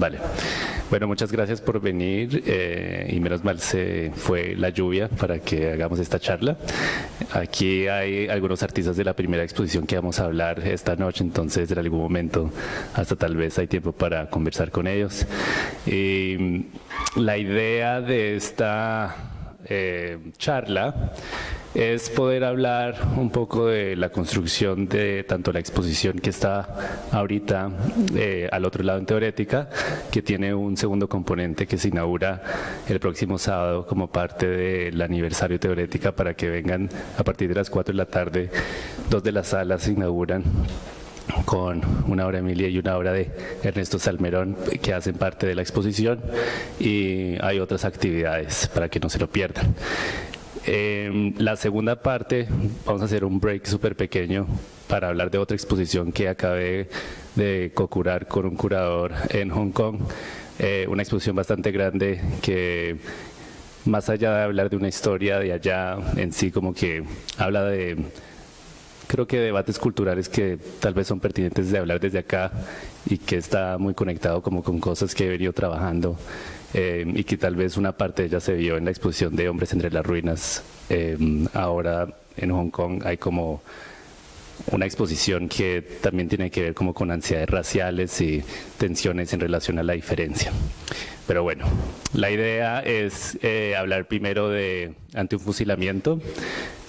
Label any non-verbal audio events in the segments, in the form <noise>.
Vale. Bueno, muchas gracias por venir eh, y menos mal se fue la lluvia para que hagamos esta charla. Aquí hay algunos artistas de la primera exposición que vamos a hablar esta noche, entonces en algún momento hasta tal vez hay tiempo para conversar con ellos. Y la idea de esta eh, charla es poder hablar un poco de la construcción de tanto la exposición que está ahorita eh, al otro lado en Teorética, que tiene un segundo componente que se inaugura el próximo sábado como parte del aniversario Teorética para que vengan a partir de las 4 de la tarde. Dos de las salas se inauguran con una obra de Emilia y una obra de Ernesto Salmerón que hacen parte de la exposición y hay otras actividades para que no se lo pierdan. Eh, la segunda parte, vamos a hacer un break súper pequeño para hablar de otra exposición que acabé de co-curar con un curador en Hong Kong. Eh, una exposición bastante grande que más allá de hablar de una historia de allá en sí, como que habla de, creo que debates culturales que tal vez son pertinentes de hablar desde acá y que está muy conectado como con cosas que he venido trabajando eh, y que tal vez una parte de ella se vio en la exposición de Hombres entre las Ruinas. Eh, ahora en Hong Kong hay como una exposición que también tiene que ver como con ansiedades raciales y tensiones en relación a la diferencia. Pero bueno, la idea es eh, hablar primero de ante un fusilamiento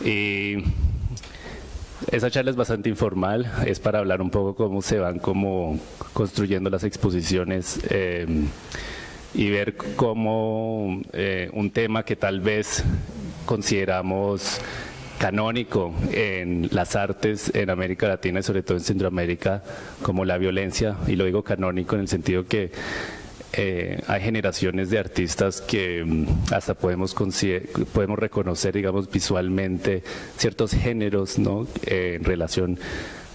y esa charla es bastante informal, es para hablar un poco cómo se van como construyendo las exposiciones eh, y ver cómo eh, un tema que tal vez consideramos canónico en las artes en América Latina y sobre todo en Centroamérica como la violencia, y lo digo canónico en el sentido que eh, hay generaciones de artistas que mm, hasta podemos, podemos reconocer, digamos, visualmente ciertos géneros ¿no? Eh, en relación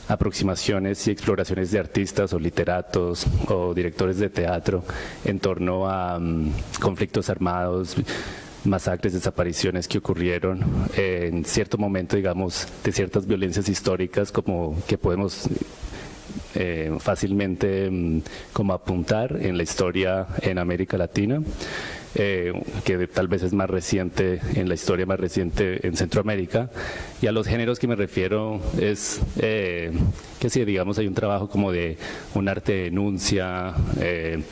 aproximaciones y exploraciones de artistas o literatos o directores de teatro en torno a mm, conflictos armados, masacres, desapariciones que ocurrieron en cierto momento, digamos, de ciertas violencias históricas como que podemos eh, fácilmente mm, como apuntar en la historia en América Latina. Eh, que tal vez es más reciente, en la historia más reciente en Centroamérica. Y a los géneros que me refiero es eh, que si digamos hay un trabajo como de un arte de denuncia, eh,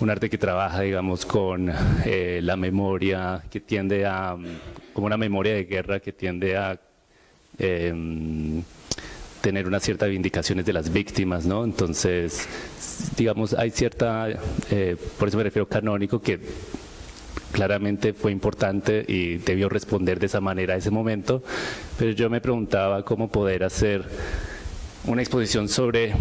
un arte que trabaja, digamos, con la memoria, que tiende a, como una memoria de guerra que tiende a tener una cierta vindicaciones de las víctimas, ¿no? Entonces, digamos, hay cierta, eh, por eso me refiero canónico, que claramente fue importante y debió responder de esa manera a ese momento, pero yo me preguntaba cómo poder hacer una exposición sobre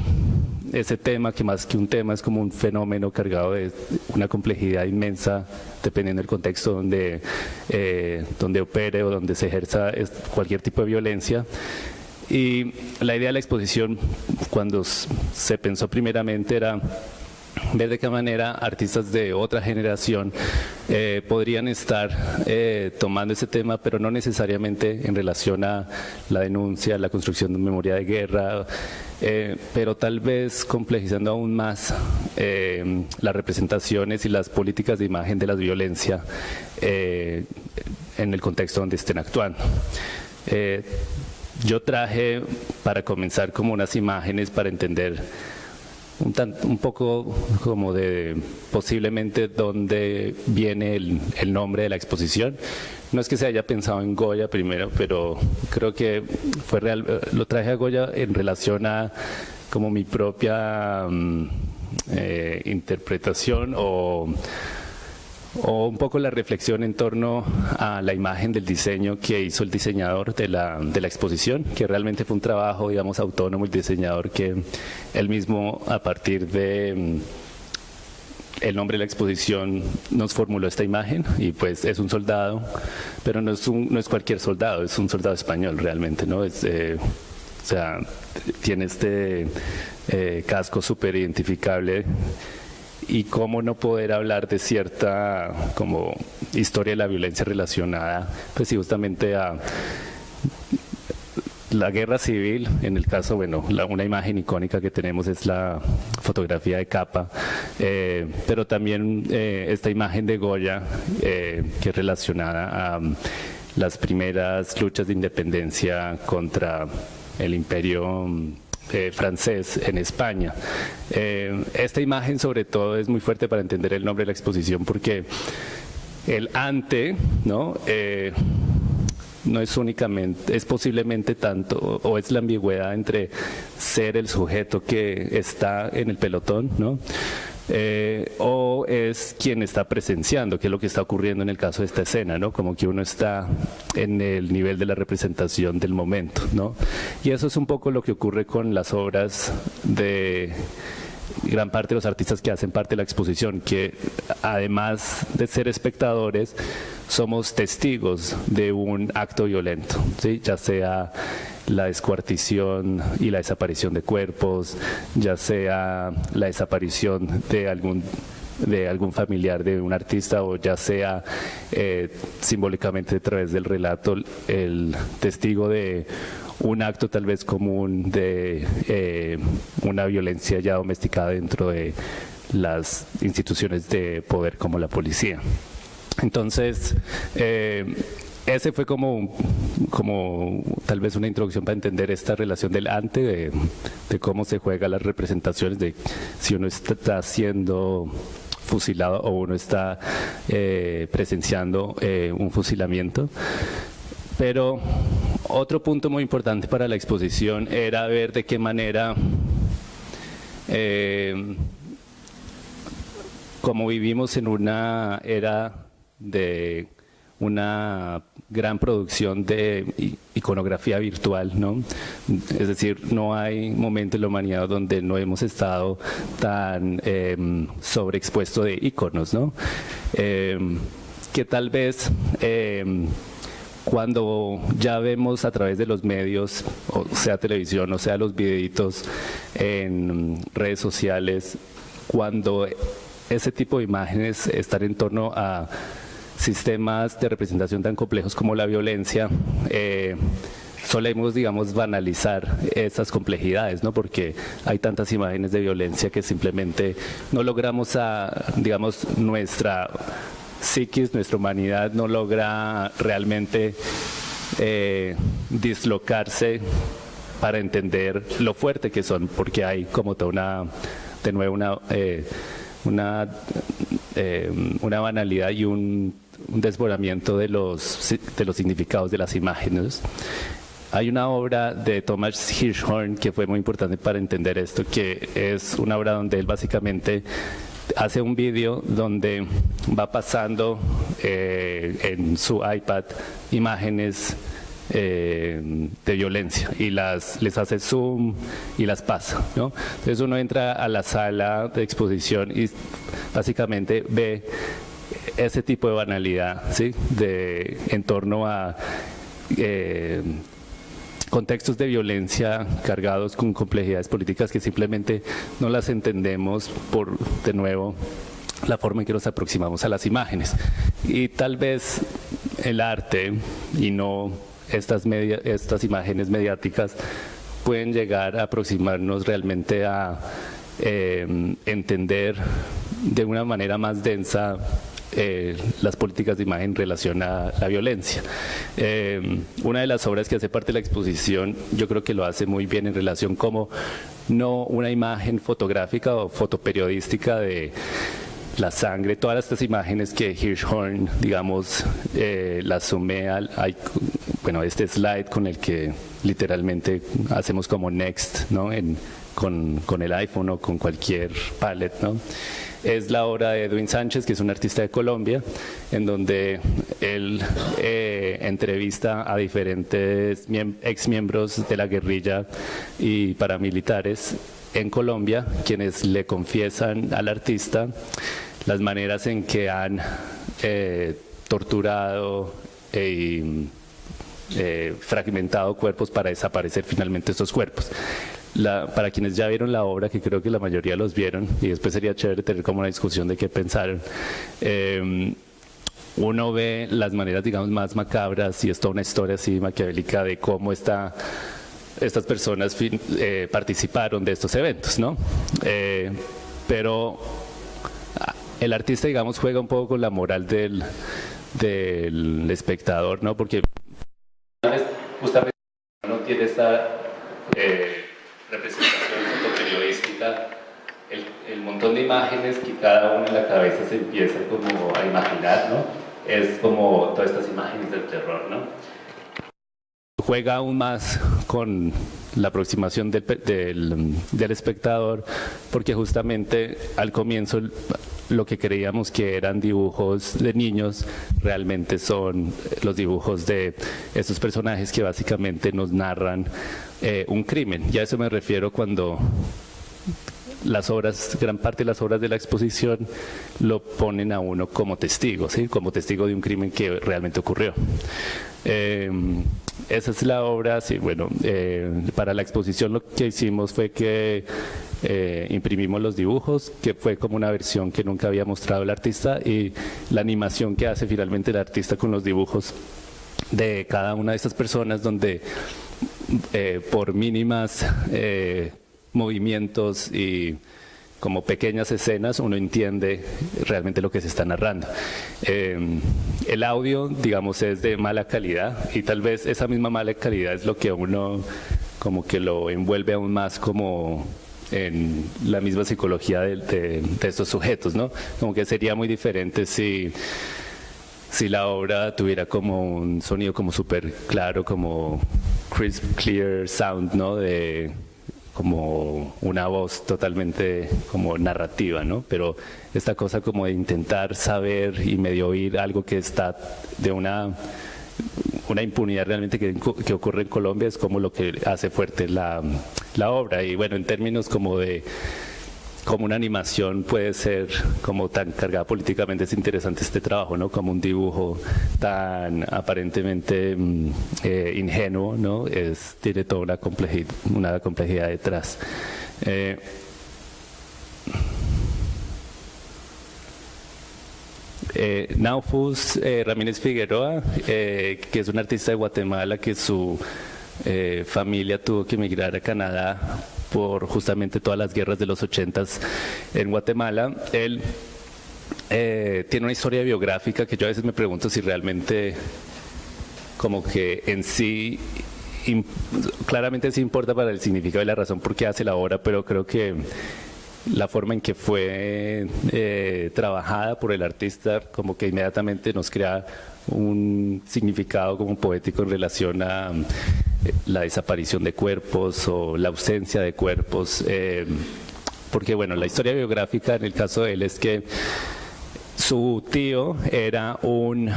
ese tema, que más que un tema es como un fenómeno cargado de una complejidad inmensa, dependiendo del contexto donde, eh, donde opere o donde se ejerza cualquier tipo de violencia. Y la idea de la exposición, cuando se pensó primeramente, era ver de qué manera artistas de otra generación eh, podrían estar eh, tomando ese tema, pero no necesariamente en relación a la denuncia, la construcción de memoria de guerra, eh, pero tal vez complejizando aún más las representaciones y las políticas de imagen de la violencia en el contexto donde estén actuando. Yo traje para comenzar como unas imágenes para entender un, un poco como de posiblemente dónde viene el, el, nombre de la exposición. No es que se haya pensado en Goya primero, pero creo que fue real, lo traje a Goya en relación a como mi propia mm, eh, interpretación o o un poco la reflexión en torno a la imagen del diseño que hizo el diseñador de la, de la exposición, que realmente fue un trabajo, digamos, autónomo, el diseñador que él mismo a partir de mm, el nombre de la exposición nos formuló esta imagen y pues es un soldado, pero no es, un, no es cualquier soldado, es un soldado español realmente, ¿no? Es, eh, o sea, tiene este eh, casco súper identificable y cómo no poder hablar de cierta como historia de la violencia relacionada pues justamente a la guerra civil, en el caso, bueno, una imagen icónica que tenemos es la fotografía de capa, eh, pero también eh, esta imagen de Goya, que es relacionada a las primeras luchas de independencia contra el imperio um, francés en España. esta imagen sobre todo es muy fuerte para entender el nombre de la exposición porque el ante, ¿no? Eh, no es únicamente, es posiblemente tanto, o es la ambigüedad entre ser el sujeto que está en el pelotón, ¿no? Eh, o es quien está presenciando, que es lo que está ocurriendo en el caso de esta escena, ¿no? Como que uno está en el nivel de la representación del momento, ¿no? Y eso es un poco lo que ocurre con las obras de gran parte de los artistas que hacen parte de la exposición, que además de ser espectadores, somos testigos de un acto violento, ya sea la descuartición y la desaparición de cuerpos, ya sea la desaparición de algún de algún familiar de un artista o ya sea eh, simbólicamente a través del relato el testigo de un acto tal vez común de eh, una violencia ya domesticada dentro de las instituciones de poder como la policía. Entonces, eh, ese fue como, como tal vez una introducción para entender esta relación del ante, de, cómo se juega las representaciones, de si uno está siendo fusilado o uno está eh, presenciando un fusilamiento. Pero otro punto muy importante para la exposición era ver de qué manera, eh, como vivimos en una era de una gran producción de iconografía virtual, ¿no? Es decir, no hay momento en la humanidad donde no hemos estado tan eh, sobreexpuesto de iconos, ¿no? Eh, que tal vez eh, cuando ya vemos a través de los medios, o sea televisión, o sea los videitos en redes sociales, cuando ese tipo de imágenes están en torno a sistemas de representación tan complejos como la violencia, eh, solemos, digamos, banalizar esas complejidades, ¿no? Porque hay tantas imágenes de violencia que simplemente no logramos a, digamos, nuestra psiquis, nuestra humanidad no logra realmente eh, dislocarse para entender lo fuerte que son, porque hay como toda una, de nuevo, una, eh, una, eh, una banalidad y un, un desbordamiento de los, de los significados de las imágenes. Hay una obra de Thomas Hirschhorn que fue muy importante para entender esto, que es una obra donde él básicamente hace un vídeo donde va pasando eh, en su iPad imágenes eh, de violencia y las les hace zoom y las pasa. ¿no? Entonces uno entra a la sala de exposición y básicamente ve ese tipo de banalidad ¿sí? de, en torno a eh, contextos de violencia cargados con complejidades políticas que simplemente no las entendemos por, de nuevo, la forma en que nos aproximamos a las imágenes. Y tal vez el arte y no estas, estas imágenes mediáticas pueden llegar a aproximarnos realmente a eh, entender de una manera más densa eh, las políticas de imagen en relación a la violencia. Eh, una de las obras que hace parte de la exposición, yo creo que lo hace muy bien en relación como no una imagen fotográfica o fotoperiodística de la sangre, todas estas imágenes que Hirschhorn, digamos, eh, las sumé al, bueno, este slide con el que literalmente hacemos como next, ¿no? En, con, con, el iPhone o con cualquier palette, ¿no? Es la obra de Edwin Sánchez, que es un artista de Colombia, en donde él eh, entrevista a diferentes ex miembros de la guerrilla y paramilitares en Colombia, quienes le confiesan al artista las maneras en que han eh, torturado y eh, fragmentado cuerpos para desaparecer finalmente estos cuerpos para quienes ya vieron la obra, que creo que la mayoría los vieron, y después sería chévere tener como una discusión de qué pensaron, em, uno ve las maneras, digamos, más macabras y es toda una historia así maquiavélica de cómo está estas personas eh, participaron de estos eventos, ¿no? Eh, pero el artista, digamos, juega un poco con la moral del, del espectador, ¿no? Porque justamente no tiene esta eh, representación fotoperiodística, el, el, montón de imágenes que cada uno en la cabeza se empieza como a imaginar, ¿no? Es como todas estas imágenes del terror, ¿no? juega aún más con la aproximación del, del, espectador, porque justamente al comienzo lo que creíamos que eran dibujos de niños realmente son los dibujos de estos personajes que básicamente nos narran eh, un crimen. Ya a eso me refiero cuando las obras, gran parte de las obras de la exposición lo ponen a uno como testigo, ¿sí? como testigo de un crimen que realmente ocurrió. Eh, esa es la obra, sí, bueno, eh, para la exposición lo que hicimos fue que imprimimos los dibujos, que fue como una versión que nunca había mostrado el artista y la animación que hace finalmente el artista con los dibujos de cada una de estas personas donde por mínimas movimientos y como pequeñas escenas uno entiende realmente lo que se está narrando. Eh, el audio, digamos, es de mala calidad y tal vez esa misma mala calidad es lo que uno como que lo envuelve aún más como en la misma psicología de, estos sujetos, ¿no? Como que sería muy diferente si si la obra tuviera como un sonido como súper claro, como crisp, clear sound, ¿no? De, como una voz totalmente como narrativa, ¿no? Pero esta cosa como de intentar saber y medio oír algo que está de una, una impunidad realmente que, que ocurre en Colombia es como lo que hace fuerte la, la obra. Y bueno, en términos como de como una animación puede ser como tan cargada políticamente, es interesante este trabajo, ¿no? Como un dibujo tan aparentemente mm, eh, ingenuo, ¿no? Es, tiene toda una complejidad, una complejidad detrás. Eh, eh Naufus eh, Ramírez Figueroa, que es un artista de Guatemala que su familia tuvo que emigrar a Canadá por justamente todas las guerras de los ochentas en Guatemala. Él eh, tiene una historia biográfica que yo a veces me pregunto si realmente como que en sí claramente sí importa para el significado y la razón por qué hace la obra, pero creo que la forma en que fue eh, trabajada por el artista como que inmediatamente nos crea un significado como poético en relación a la desaparición de cuerpos o la ausencia de cuerpos, eh, porque bueno, la historia biográfica en el caso de él es que su tío era un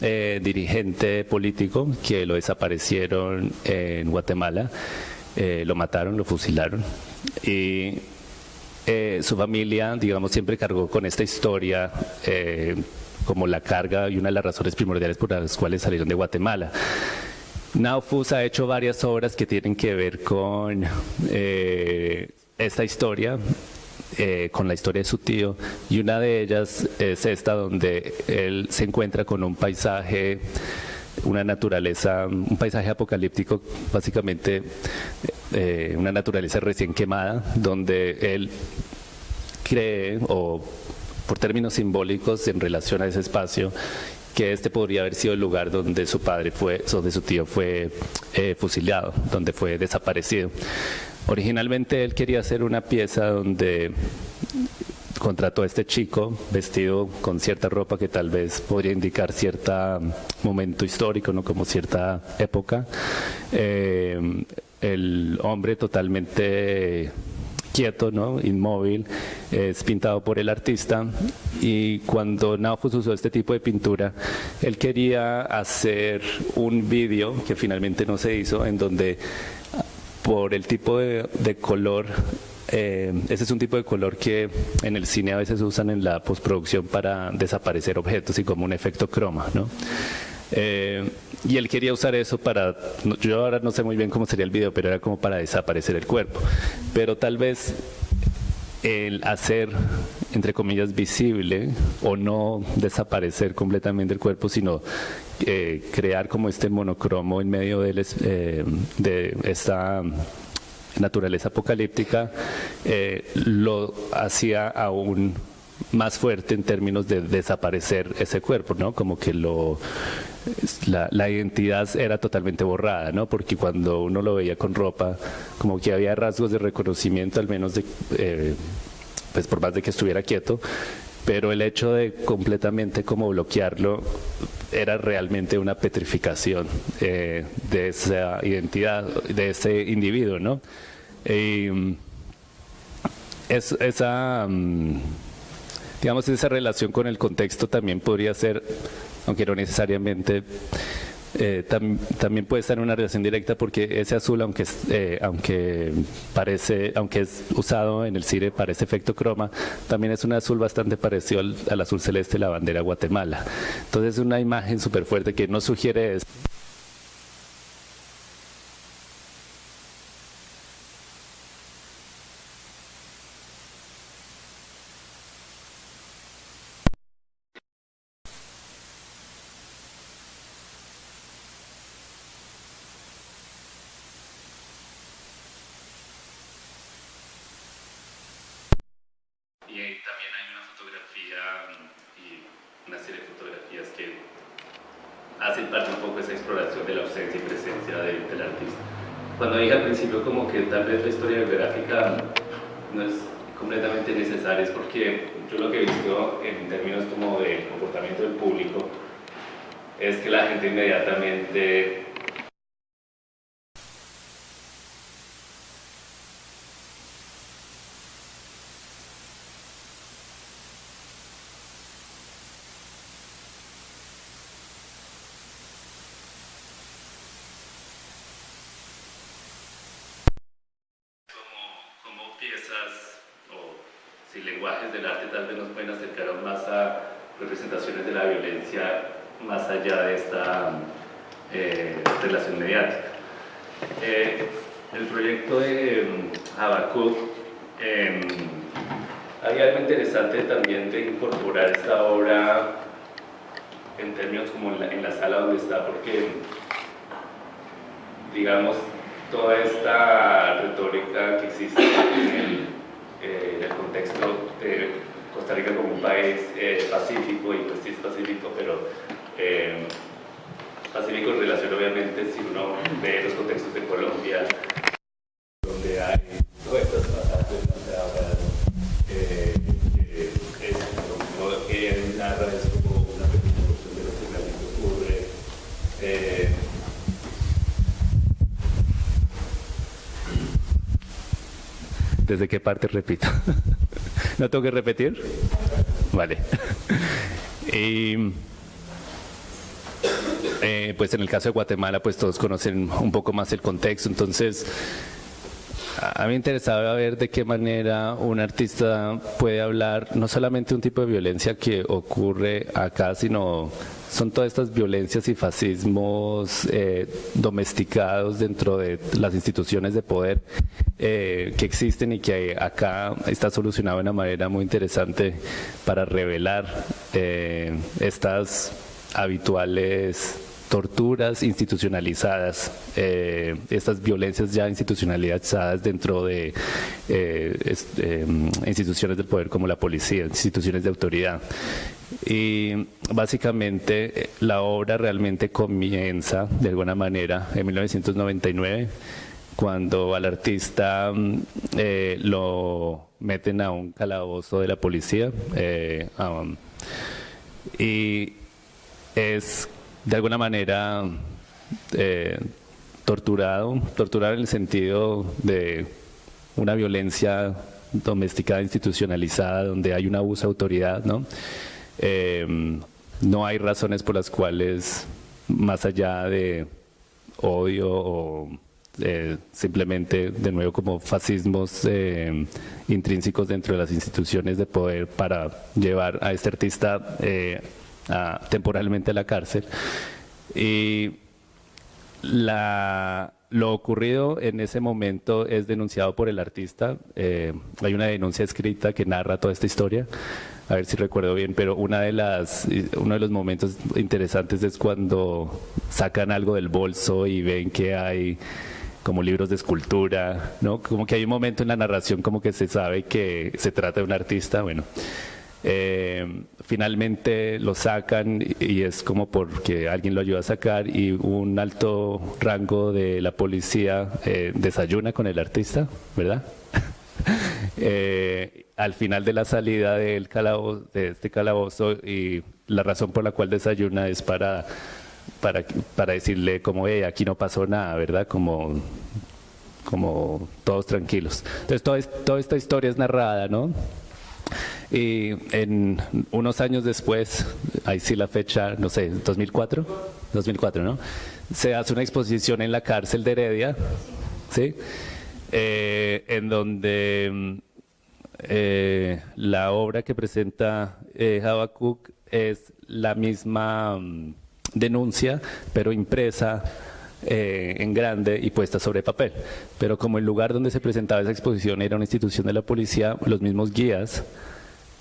eh, dirigente político que lo desaparecieron en Guatemala, eh, lo mataron, lo fusilaron y su familia, digamos, siempre cargó con esta historia como la carga y una de las razones primordiales por las cuales salieron de Guatemala. Naufus ha hecho varias obras que tienen que ver con eh, esta historia, eh, con la historia de su tío, y una de ellas es esta donde él se encuentra con un paisaje, una naturaleza, un paisaje apocalíptico, básicamente eh, una naturaleza recién quemada, donde él cree, o por términos simbólicos en relación a ese espacio, que este podría haber sido el lugar donde su padre fue, donde su tío fue eh, fusilado, donde fue desaparecido. Originalmente él quería hacer una pieza donde contrató a este chico vestido con cierta ropa que tal vez podría indicar cierto momento histórico, ¿no? como cierta época. Eh, el hombre totalmente quieto, ¿no? inmóvil, es pintado por el artista y cuando Naufus usó este tipo de pintura, él quería hacer un vídeo que finalmente no se hizo, en donde por el tipo de, color eh, ese es un tipo de color que en el cine a veces usan en la postproducción para desaparecer objetos y como un efecto croma. ¿no? Eh, y él quería usar eso para, yo ahora no sé muy bien cómo sería el video, pero era como para desaparecer el cuerpo. Pero tal vez el hacer, entre comillas, visible o no desaparecer completamente el cuerpo, sino eh, crear como este monocromo en medio de, eh, de esta naturaleza apocalíptica, lo hacía aún más fuerte en términos de desaparecer ese cuerpo, ¿no? Como que lo la, identidad era totalmente borrada, ¿no? Porque cuando uno lo veía con ropa, como que había rasgos de reconocimiento, al menos de, eh, pues por más de que estuviera quieto, pero el hecho de completamente como bloquearlo era realmente una petrificación eh, de esa identidad, de ese individuo, ¿no? Y, es, esa... Mm, digamos, esa relación con el contexto también podría ser, aunque no necesariamente, eh, también puede estar en una relación directa porque ese azul, aunque, eh, aunque, parece, aunque es usado en el cine para ese efecto croma, también es un azul bastante parecido al, azul celeste de la bandera Guatemala. Entonces es una imagen súper fuerte que no sugiere eso. Del arte tal vez nos pueden acercar más a representaciones de la violencia más allá de esta eh, relación mediática. Eh, el proyecto de Habacuc em, hay algo interesante también de incorporar esta obra en términos como en la, en la sala donde está, porque digamos toda esta retórica que existe en el eh, en el contexto de Costa Rica como un país eh, pacífico y pues sí es pacífico, pero eh, pacífico en relación obviamente si uno ve los contextos de Colombia, donde hay sea, eh, es, lo que narra es como una pequeña porción de lo que realmente ocurre. ¿Desde qué parte repito? <laughs> ¿No tengo que repetir? Vale. <laughs> Y, eh, pues en el caso de Guatemala, pues todos conocen un poco más el contexto, entonces a mí me interesaba ver de qué manera un artista puede hablar no solamente un tipo de violencia que ocurre acá, sino son todas estas violencias y fascismos eh, domesticados dentro de las instituciones de poder eh, que existen y que acá está solucionado de una manera muy interesante para revelar eh, estas habituales torturas institucionalizadas, estas violencias ya institucionalizadas dentro de instituciones del poder como la policía, instituciones de autoridad. Y básicamente eh, la obra realmente comienza de alguna manera en 1999 cuando al artista mm, eh, lo meten a un calabozo de la policía eh, y es de alguna manera torturado, torturado en el sentido de una violencia domesticada, institucionalizada, donde hay un abuso de autoridad, ¿no? Em, no hay razones por las cuales, más allá de odio o eh, simplemente, de nuevo, como fascismos em, intrínsecos dentro de las instituciones de poder para llevar a este artista eh, temporalmente a la cárcel. Y la lo ocurrido en ese momento es denunciado por el artista. Eh, hay una denuncia escrita que narra toda esta historia. A ver si recuerdo bien, pero una de las, uno de los momentos interesantes es cuando sacan algo del bolso y ven que hay como libros de escultura, ¿no? Como que hay un momento en la narración como que se sabe que se trata de un artista, bueno. Eh, finalmente lo sacan y es como porque alguien lo ayuda a sacar y un alto rango de la policía eh, desayuna con el artista, ¿verdad? <laughs> Eh, al final de la salida del calabozo, de este calabozo y la razón por la cual desayuna es para, para, decirle como, hey, aquí no pasó nada, ¿verdad? Como, como todos tranquilos. Entonces toda esta historia es narrada, ¿no? Y en unos años después, ahí sí la fecha, no sé, 2004, 2004, ¿no? Se hace una exposición en la cárcel de Heredia, ¿sí? Eh, en donde eh, la obra que presenta eh, Habacuc es la misma mm, denuncia, pero impresa eh, en grande y puesta sobre papel. Pero como el lugar donde se presentaba esa exposición era una institución de la policía, los mismos guías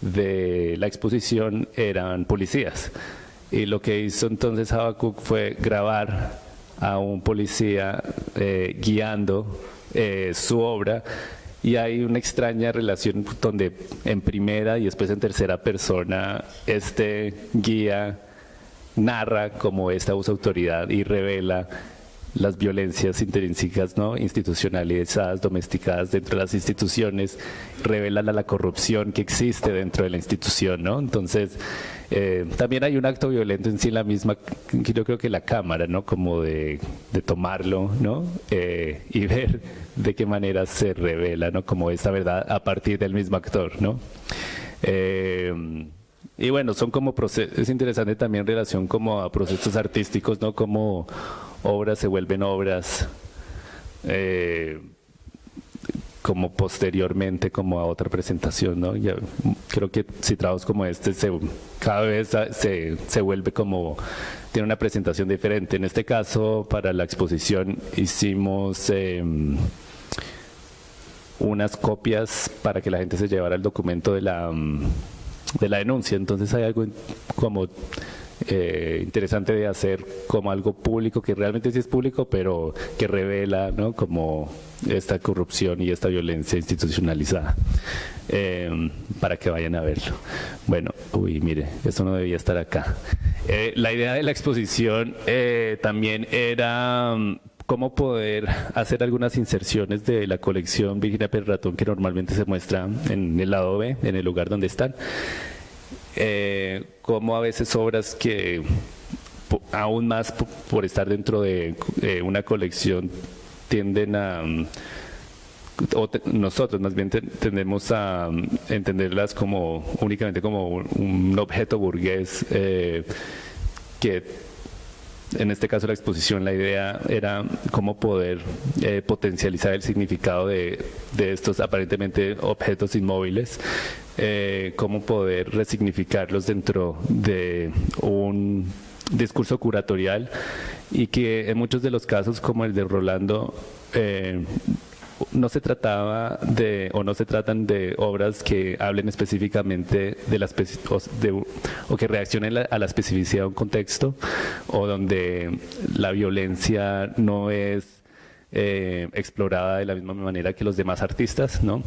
de la exposición eran policías. Y lo que hizo entonces Habacuc fue grabar a un policía eh, guiando eh, su obra y hay una extraña relación donde en primera y después en tercera persona este guía narra como esta usa autoridad y revela las violencias intrínsecas, ¿no? institucionalizadas, domesticadas dentro de las instituciones, revelan a la corrupción que existe dentro de la institución. ¿no? Entonces, eh, también hay un acto violento en sí la misma, yo creo que la cámara, ¿no? como de, tomarlo ¿no? Eh, y <laughs> ver de qué manera se revela ¿no? como esa verdad a partir del mismo actor. ¿no? Eh, y bueno, son como procesos, es interesante también en relación como a procesos artísticos, ¿no? Como obras se vuelven obras eh, como posteriormente como a otra presentación, ¿no? creo que si trabajos como este se, cada vez se, se vuelve como, tiene una presentación diferente. En este caso, para la exposición hicimos em, unas copias para que la gente se llevara el documento de la, de la denuncia, entonces hay algo como eh, interesante de hacer como algo público, que realmente sí es público, pero que revela como esta corrupción y esta violencia institucionalizada, eh, para que vayan a verlo. Bueno, uy, mire, esto no debía estar acá. Eh, la idea de la exposición también era mm, cómo poder hacer algunas inserciones de la colección Virginia Perratón que normalmente se muestra en el lado B, en el lugar donde están eh, como a veces obras que aún más por estar dentro de una colección tienden a o nosotros más bien tendemos a entenderlas como únicamente como un objeto burgués eh, que en este caso la exposición, la idea era cómo poder eh, potencializar el significado de, estos aparentemente objetos inmóviles, eh, cómo poder resignificarlos dentro de un discurso curatorial y que en muchos de los casos como el de Rolando eh, no se trataba de, o no se tratan de obras que hablen específicamente de la o, o que reaccionen a la especificidad de un contexto, o donde la violencia no es eh, explorada de la misma manera que los demás artistas, ¿no?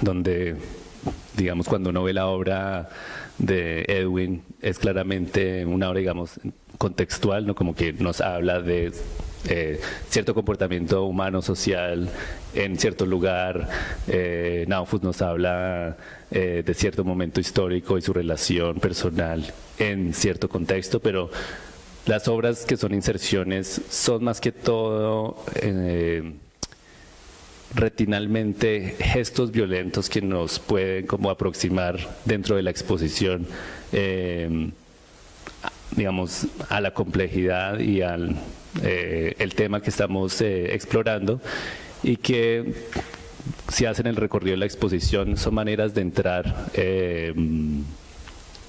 Donde, digamos, cuando uno ve la obra de Edwin, es claramente una obra, digamos, contextual, ¿no? Como que nos habla de eh, cierto comportamiento humano, social en cierto lugar. Eh, Naufus nos habla eh, de cierto momento histórico y su relación personal en cierto contexto, pero las obras que son inserciones son más que todo eh, retinalmente gestos violentos que nos pueden como aproximar dentro de la exposición digamos, a la complejidad y al eh, el tema que estamos eh, explorando y que si hacen el recorrido de la exposición son maneras de entrar eh,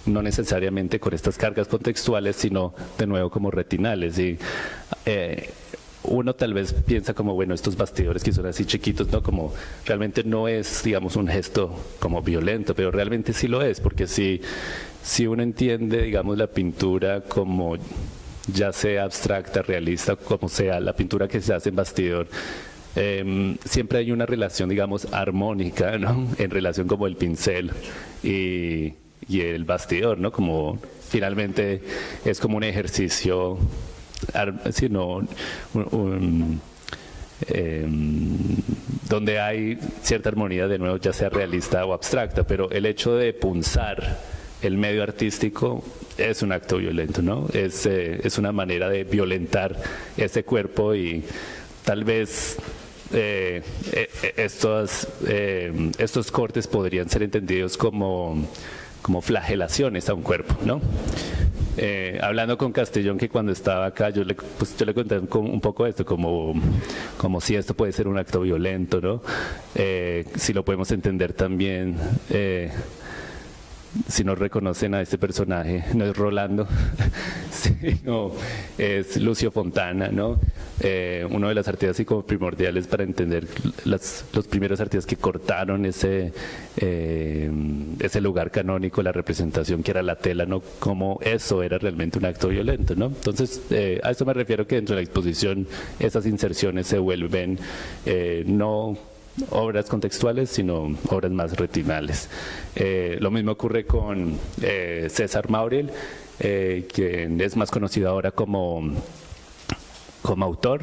no necesariamente con estas cargas contextuales, sino de nuevo como retinales. Y uno tal vez piensa como, bueno, estos bastidores que son así chiquitos, ¿no? Como realmente no es, digamos, un gesto como violento, pero realmente sí lo es, porque si, si uno entiende, digamos, la pintura como ya sea abstracta, realista, como sea, la pintura que se hace en bastidor, em, siempre hay una relación, digamos, armónica, ¿no? <laughs> En relación como el pincel y, y el bastidor, ¿no? Como finalmente es como un ejercicio sino em, donde hay cierta armonía, de nuevo, ya sea realista o abstracta, pero el hecho de punzar el medio artístico es un acto violento, ¿no? Es, eh, es una manera de violentar ese cuerpo y tal vez eh, eh, estos, estos cortes podrían ser entendidos como, como flagelaciones a un cuerpo, ¿no? Eh, hablando con Castellón, que cuando estaba acá, yo le, pues, yo le conté un poco esto, como, como si esto puede ser un acto violento, ¿no? Eh, si lo podemos entender también. Eh, si no reconocen a este personaje, no es Rolando, <laughs> sino es Lucio Fontana, ¿no? Eh, uno de las artistas y como primordiales para entender las, los primeros artistas que cortaron ese, eh, ese lugar canónico, la representación que era la tela, ¿no? Como eso era realmente un acto violento, ¿no? Entonces, eh, a eso me refiero que dentro de la exposición esas inserciones se vuelven no obras contextuales, sino obras más retinales. Eh, lo mismo ocurre con eh, César Mauriel, eh, quien es más conocido ahora como, como autor,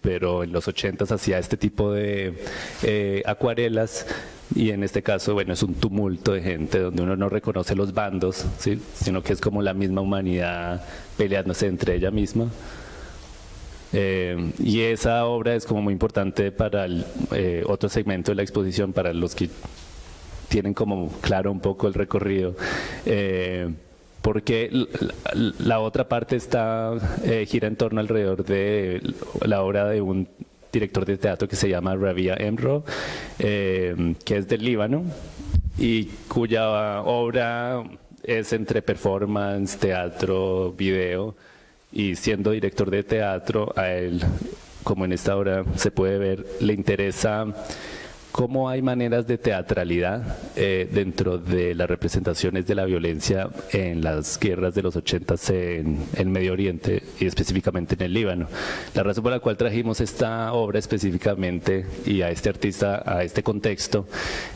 pero en los 80 hacía este tipo de acuarelas y en este caso, bueno, es un tumulto de gente donde uno no reconoce los bandos, ¿sí? sino que es como la misma humanidad peleándose entre ella misma. Eh, y esa obra es como muy importante para el eh, otro segmento de la exposición, para los que tienen como claro un poco el recorrido. Eh, porque la, otra parte está gira en torno alrededor de la obra de un director de teatro que se llama Rabia Emro, que es del Líbano y cuya obra es entre performance, teatro, video, y siendo director de teatro, a él, como en esta obra se puede ver, le interesa cómo hay maneras de teatralidad eh, dentro de las representaciones de la violencia en las guerras de los 80 en el Medio Oriente y específicamente en el Líbano. La razón por la cual trajimos esta obra específicamente y a este artista, a este contexto,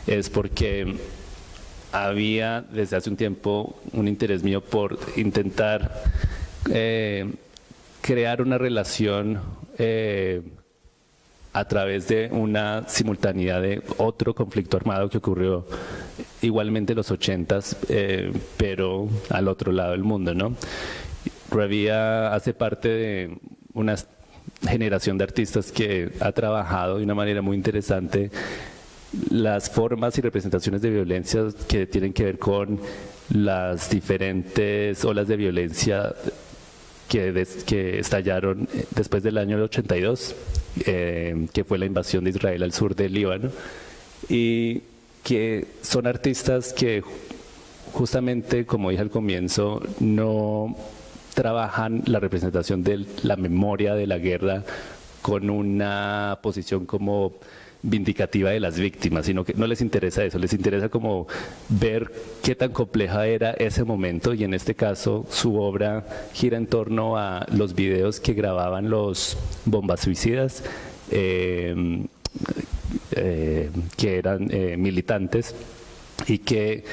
es porque había desde hace un tiempo un interés mío por intentar eh, crear una relación eh, a través de una simultaneidad de otro conflicto armado que ocurrió igualmente en los ochentas, eh, pero al otro lado del mundo, ¿no? Revía hace parte de una generación de artistas que ha trabajado de una manera muy interesante las formas y representaciones de violencia que tienen que ver con las diferentes olas de violencia que, que estallaron eh, después del año 82, eh, que fue la invasión de Israel al sur del Líbano, y que son artistas que justamente, como dije al comienzo, no trabajan la representación de la memoria de la guerra con una posición como vindicativa de las víctimas, sino que no les interesa eso, les interesa como ver qué tan compleja era ese momento y en este caso su obra gira en torno a los videos que grababan los bombas suicidas eh, eh, que eran eh, militantes y que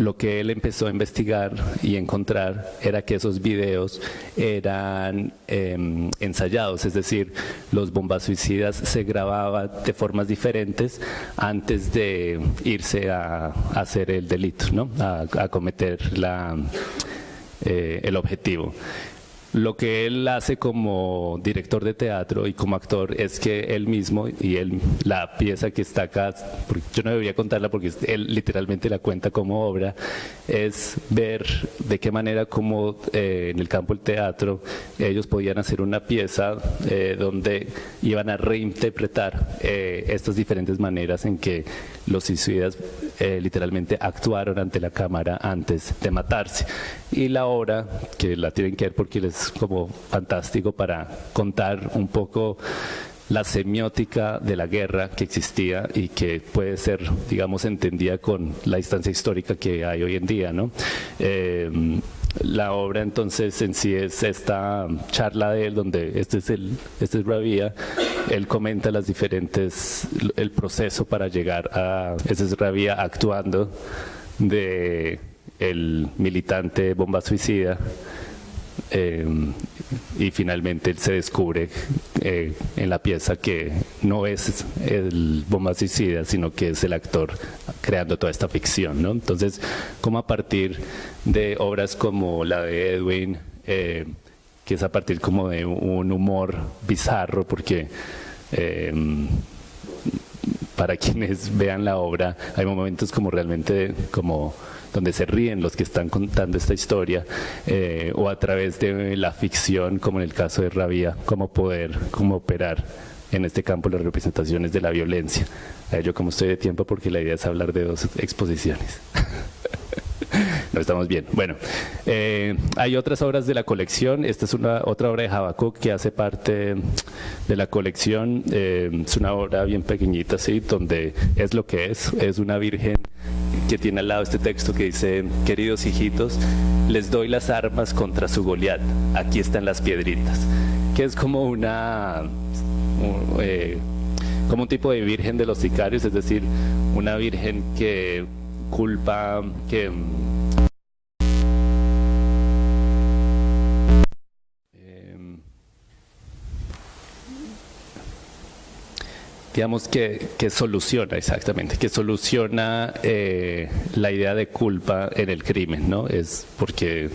lo que él empezó a investigar y encontrar era que esos videos eran em, ensayados, es decir, los bombas suicidas se grababan de formas diferentes antes de irse a, hacer el delito, ¿no? a, cometer eh, el objetivo. Lo que él hace como director de teatro y como actor es que él mismo y él, la pieza que está acá, yo no debería contarla porque él literalmente la cuenta como obra, es ver de qué manera como eh, en el campo del teatro ellos podían hacer una pieza eh, donde iban a reinterpretar eh, estas diferentes maneras en que los suicidas eh, literalmente actuaron ante la cámara antes de matarse. Y la obra, que la tienen que ver porque es como fantástico para contar un poco la semiótica de la guerra que existía y que puede ser, digamos, entendida con la distancia histórica que hay hoy en día. ¿no? Eh, la obra entonces en sí es esta charla de él donde este es el este es Rabia, él comenta las diferentes el proceso para llegar a este es Rabia actuando de el militante bomba suicida eh, y finalmente se descubre eh, en la pieza que no es el bomba suicida, sino que es el actor creando toda esta ficción. ¿no? Entonces, como a partir de obras como la de Edwin, eh, que es a partir como de un humor bizarro, porque para quienes vean la obra hay momentos como realmente como donde se ríen los que están contando esta historia, eh, o a través de la ficción, como en el caso de Rabia, cómo poder, cómo operar en este campo las representaciones de la violencia. yo como estoy de tiempo porque la idea es hablar de dos exposiciones. <laughs> <laughs> no estamos bien. Bueno, eh, hay otras obras de la colección. Esta es una otra obra de Habacuc que hace parte de la colección. Eh, es una obra bien pequeñita, sí, donde es lo que es. Es una virgen que tiene al lado este texto que dice, queridos hijitos, les doy las armas contra su Goliat, aquí están las piedritas, que es como una, eh, como un tipo de virgen de los sicarios, es decir, una virgen que culpa, que digamos que, que, soluciona exactamente, que soluciona eh, la idea de culpa en el crimen, ¿no? Es porque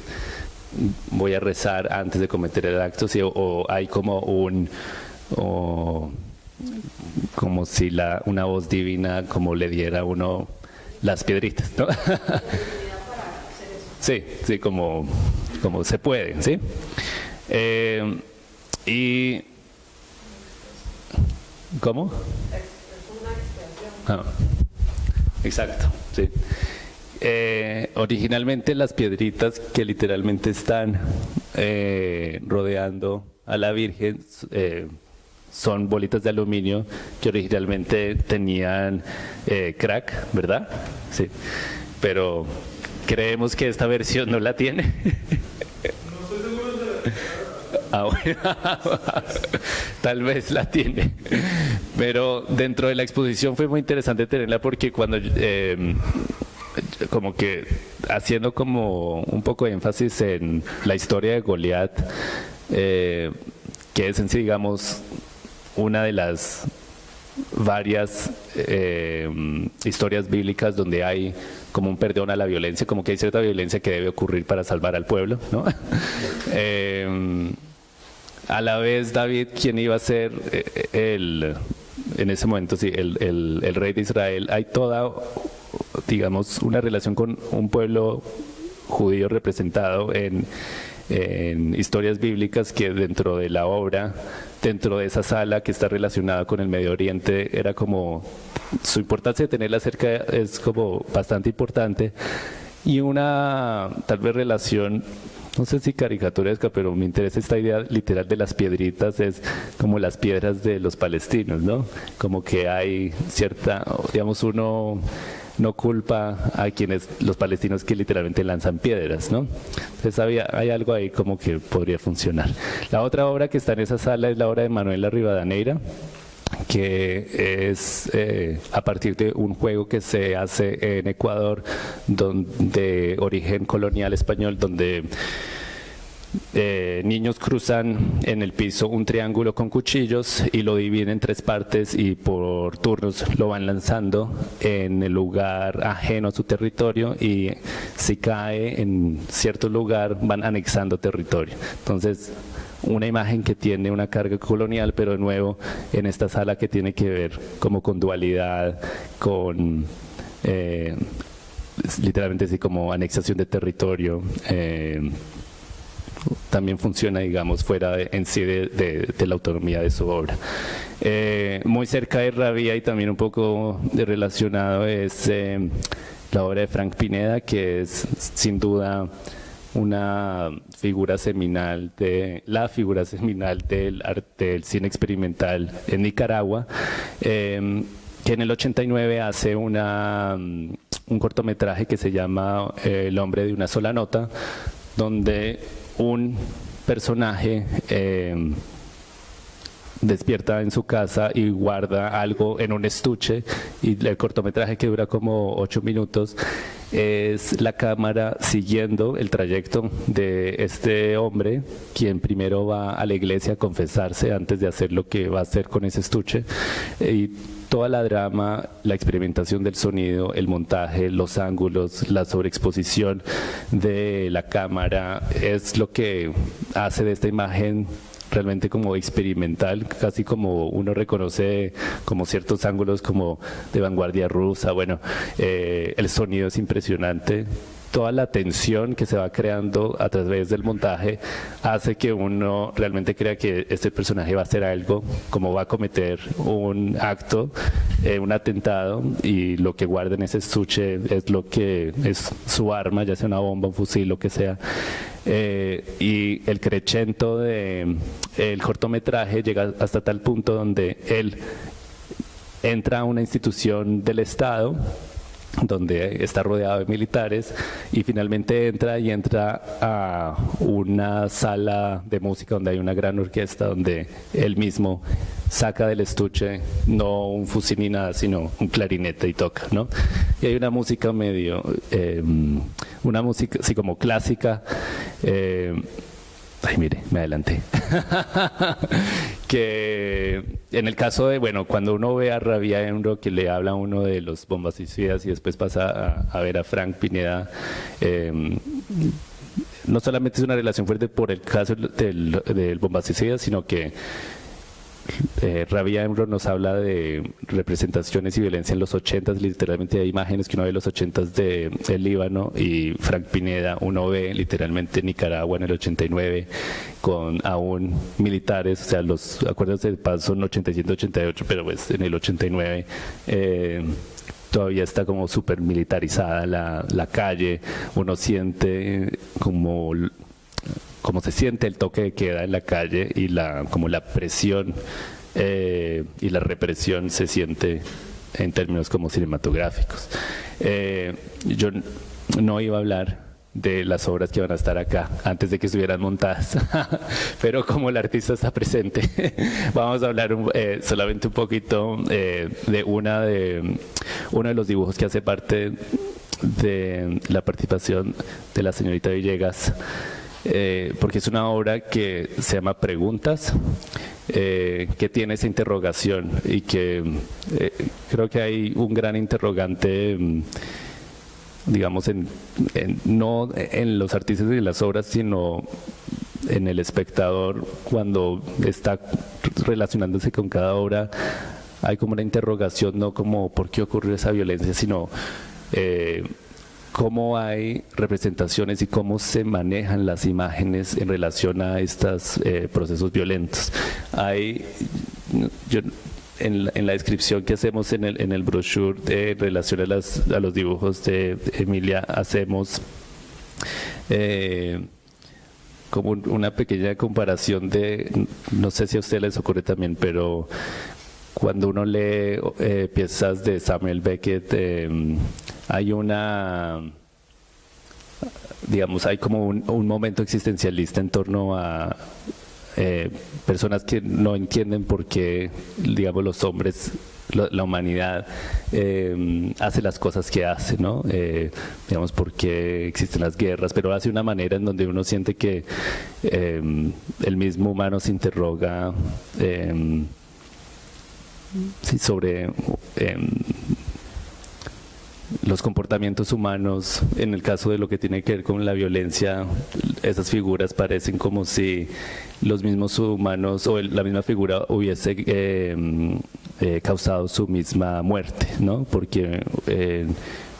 voy a rezar antes de cometer el acto, o, hay como un, o, como si la, una voz divina como le diera uno las piedritas, ¿no? <laughs> sí, sí, como, como se puede, ¿sí? Eh, y ¿Cómo? Ah, exacto, sí. Eh, originalmente las piedritas que literalmente están eh, rodeando a la Virgen eh, son bolitas de aluminio que originalmente tenían crack, ¿verdad? Sí. Pero creemos que esta versión no la tiene. <laughs> Ah, <laughs> tal vez la tiene. Pero dentro de la exposición fue muy interesante tenerla porque cuando em, como que haciendo como un poco de énfasis en la historia de Goliat, eh, que es en sí, digamos, una de las varias em, historias bíblicas donde hay como un perdón a la violencia, como que hay cierta violencia que debe ocurrir para salvar al pueblo, ¿no? <laughs> Em, a la vez David, quien iba a ser eh, el, en ese momento, sí, el, el, rey de Israel, hay toda, digamos, una relación con un pueblo judío representado en, en historias bíblicas que dentro de la obra, dentro de esa sala que está relacionada con el Medio Oriente, era como, su importancia de tenerla cerca es como bastante importante y una tal vez relación no sé si caricaturesca, pero me interesa esta idea literal de las piedritas, es como las piedras de los palestinos, ¿no? Como que hay cierta, digamos, uno no culpa a quienes, los palestinos que literalmente lanzan piedras, ¿no? Entonces había, hay algo ahí como que podría funcionar. La otra obra que está en esa sala es la obra de Manuela Rivadaneira, que es eh, a partir de un juego que se hace en Ecuador de origen colonial español, donde eh, niños cruzan en el piso un triángulo con cuchillos y lo dividen en tres partes y por turnos lo van lanzando en el lugar ajeno a su territorio y si cae en cierto lugar van anexando territorio. Entonces una imagen que tiene una carga colonial, pero de nuevo en esta sala que tiene que ver como con dualidad, con eh, literalmente así como anexación de territorio. Eh, también funciona, digamos, fuera en sí de, la autonomía de su obra. Eh, muy cerca de Rabia y también un poco relacionado es eh, la obra de Frank Pineda, que es sin duda una figura seminal de la figura seminal del arte del cine experimental en Nicaragua eh, que en el 89 hace una, un cortometraje que se llama eh, El hombre de una sola nota, donde un personaje eh, despierta en su casa y guarda algo en un estuche y el cortometraje que dura como ocho minutos es la cámara siguiendo el trayecto de este hombre, quien primero va a la iglesia a confesarse antes de hacer lo que va a hacer con ese estuche y toda la drama, la experimentación del sonido, el montaje, los ángulos, la sobreexposición de la cámara es lo que hace de esta imagen realmente como experimental, casi como uno reconoce como ciertos ángulos como de vanguardia rusa, bueno, eh, el sonido es impresionante, toda la tensión que se va creando a través del montaje hace que uno realmente crea que este personaje va a hacer algo, como va a cometer un acto, eh, un atentado, y lo que guarda en ese estuche es lo que es su arma, ya sea una bomba, un fusil, lo que sea. Eh, y el crecento de el cortometraje llega hasta tal punto donde él entra a una institución del Estado donde está rodeado de militares y finalmente entra y entra a una sala de música donde hay una gran orquesta donde él mismo saca del estuche no un fusil ni nada sino un clarinete y toca ¿no? y hay una música medio em, una música así como clásica eh, Ay, mire, me adelanté. <laughs> que en el caso de, bueno, cuando uno ve a Rabia Enro que le habla a uno de los bombas y después pasa a, ver a Frank Pineda, em, no solamente es una relación fuerte por el caso del, del bombas sino que eh, Rabia Emro nos habla de representaciones y violencia en los 80, literalmente hay imágenes que uno ve en los 80 de el Líbano y Frank Pineda uno ve literalmente Nicaragua en el 89 con aún militares, o sea, los acuerdos de paz son 87-88, pero pues en el 89 eh, todavía está como súper militarizada la calle, uno siente como cómo se siente el toque de queda en la calle y la, como la presión eh, y la represión se siente en términos como cinematográficos. Eh, yo no iba a hablar de las obras que van a estar acá antes de que estuvieran montadas, <laughs> pero como el artista está presente, <laughs> vamos a hablar eh, solamente un poquito de una de uno de los dibujos que hace parte de la participación de la señorita Villegas eh, porque es una obra que se llama Preguntas, eh, que tiene esa interrogación y que eh, creo que hay un gran interrogante mm, digamos, en, no en los artistas y las obras, sino en el espectador cuando está relacionándose con cada obra, hay como una interrogación, no como por qué ocurrió esa violencia, sino cómo hay representaciones y cómo se manejan las imágenes en relación a estos eh, procesos violentos. Hay, en, la, descripción que hacemos en el, en el brochure de relación a, los dibujos de Emilia, hacemos eh, como una pequeña comparación de, no sé si a usted les ocurre también, pero cuando uno lee eh, piezas de Samuel Beckett, em, hay una, digamos, hay como un, momento existencialista en torno a eh, personas que no entienden por qué, digamos, los hombres la, humanidad em, hace las cosas que hace, ¿no? Eh, digamos, por qué existen las guerras, pero hace una manera en donde uno siente que em, el mismo humano se interroga sobre los comportamientos humanos, en el caso de lo que tiene que ver con la violencia, esas figuras parecen como si los mismos humanos o la misma figura hubiese em, eh, causado su misma muerte, ¿no? Porque eh,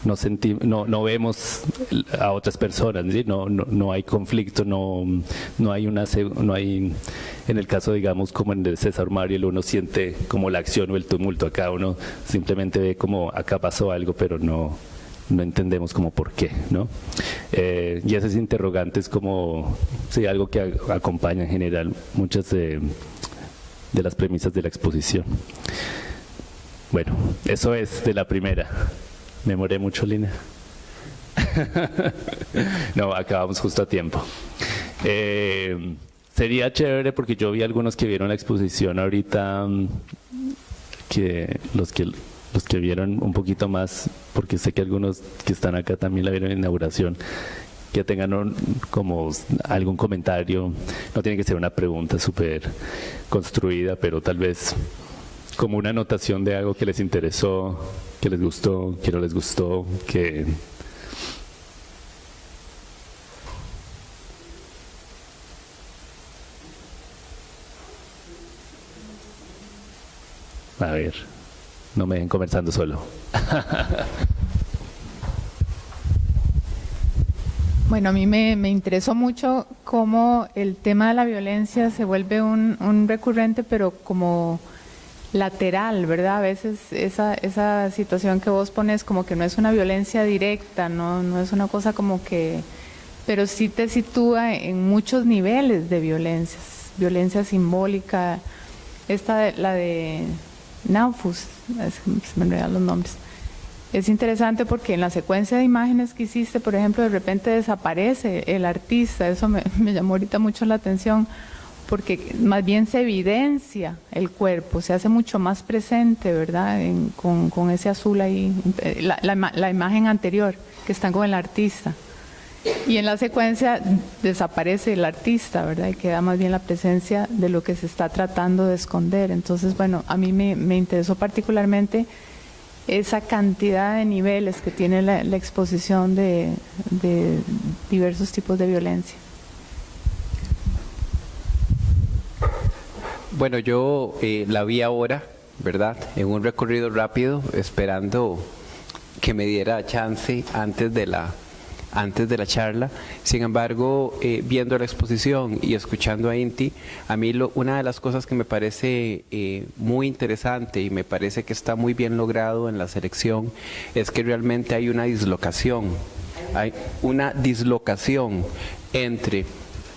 no, no, no, vemos a otras personas, no, no, no, hay conflicto, no, no hay una, no hay, en el caso digamos como en el César Mario, uno siente como la acción o el tumulto, acá uno simplemente ve como acá pasó algo, pero no, no entendemos como por qué, ¿no? Eh, y esas interrogantes como, sí, algo que acompaña en general muchas de, de las premisas de la exposición. Bueno, eso es de la primera. Me moré mucho, Lina. <laughs> no, acabamos justo a tiempo. Eh, sería chévere porque yo vi algunos que vieron la exposición ahorita, mm, que los que los que vieron un poquito más, porque sé que algunos que están acá también la vieron en inauguración, que tengan como algún comentario, no tiene que ser una pregunta súper construida, pero tal vez como una anotación de algo que les interesó, que les gustó, que no les gustó, que... A ver. No me dejen conversando solo. <laughs> Bueno, a mí me, interesó mucho cómo el tema de la violencia se vuelve un, recurrente, pero como lateral, ¿verdad? A veces esa, esa situación que vos pones como que no es una violencia directa, no, no es una cosa como que, pero sí te sitúa en muchos niveles de violencias, violencia simbólica, esta la de Naufus, se me enredan los nombres. Es interesante porque en la secuencia de imágenes que hiciste, por ejemplo, de repente desaparece el artista, eso me, <laughs> llamó ahorita mucho la atención, porque más bien se evidencia el cuerpo, se hace mucho más presente, ¿verdad? con, ese azul ahí, la, la imagen anterior que están con el artista. Y en la secuencia desaparece el artista, ¿verdad? Y queda más bien la presencia de lo que se está tratando de esconder. Entonces, bueno, a mí me, interesó particularmente esa cantidad de niveles que tiene la, exposición de, diversos tipos de violencia. Bueno, yo eh, la vi ahora, ¿verdad? En un recorrido rápido, esperando que me diera chance antes de la antes de la charla. Sin embargo, eh, viendo la exposición y escuchando a Inti, a mí lo, una de las cosas que me parece eh, muy interesante y me parece que está muy bien logrado en la selección es que realmente hay una dislocación, hay una dislocación entre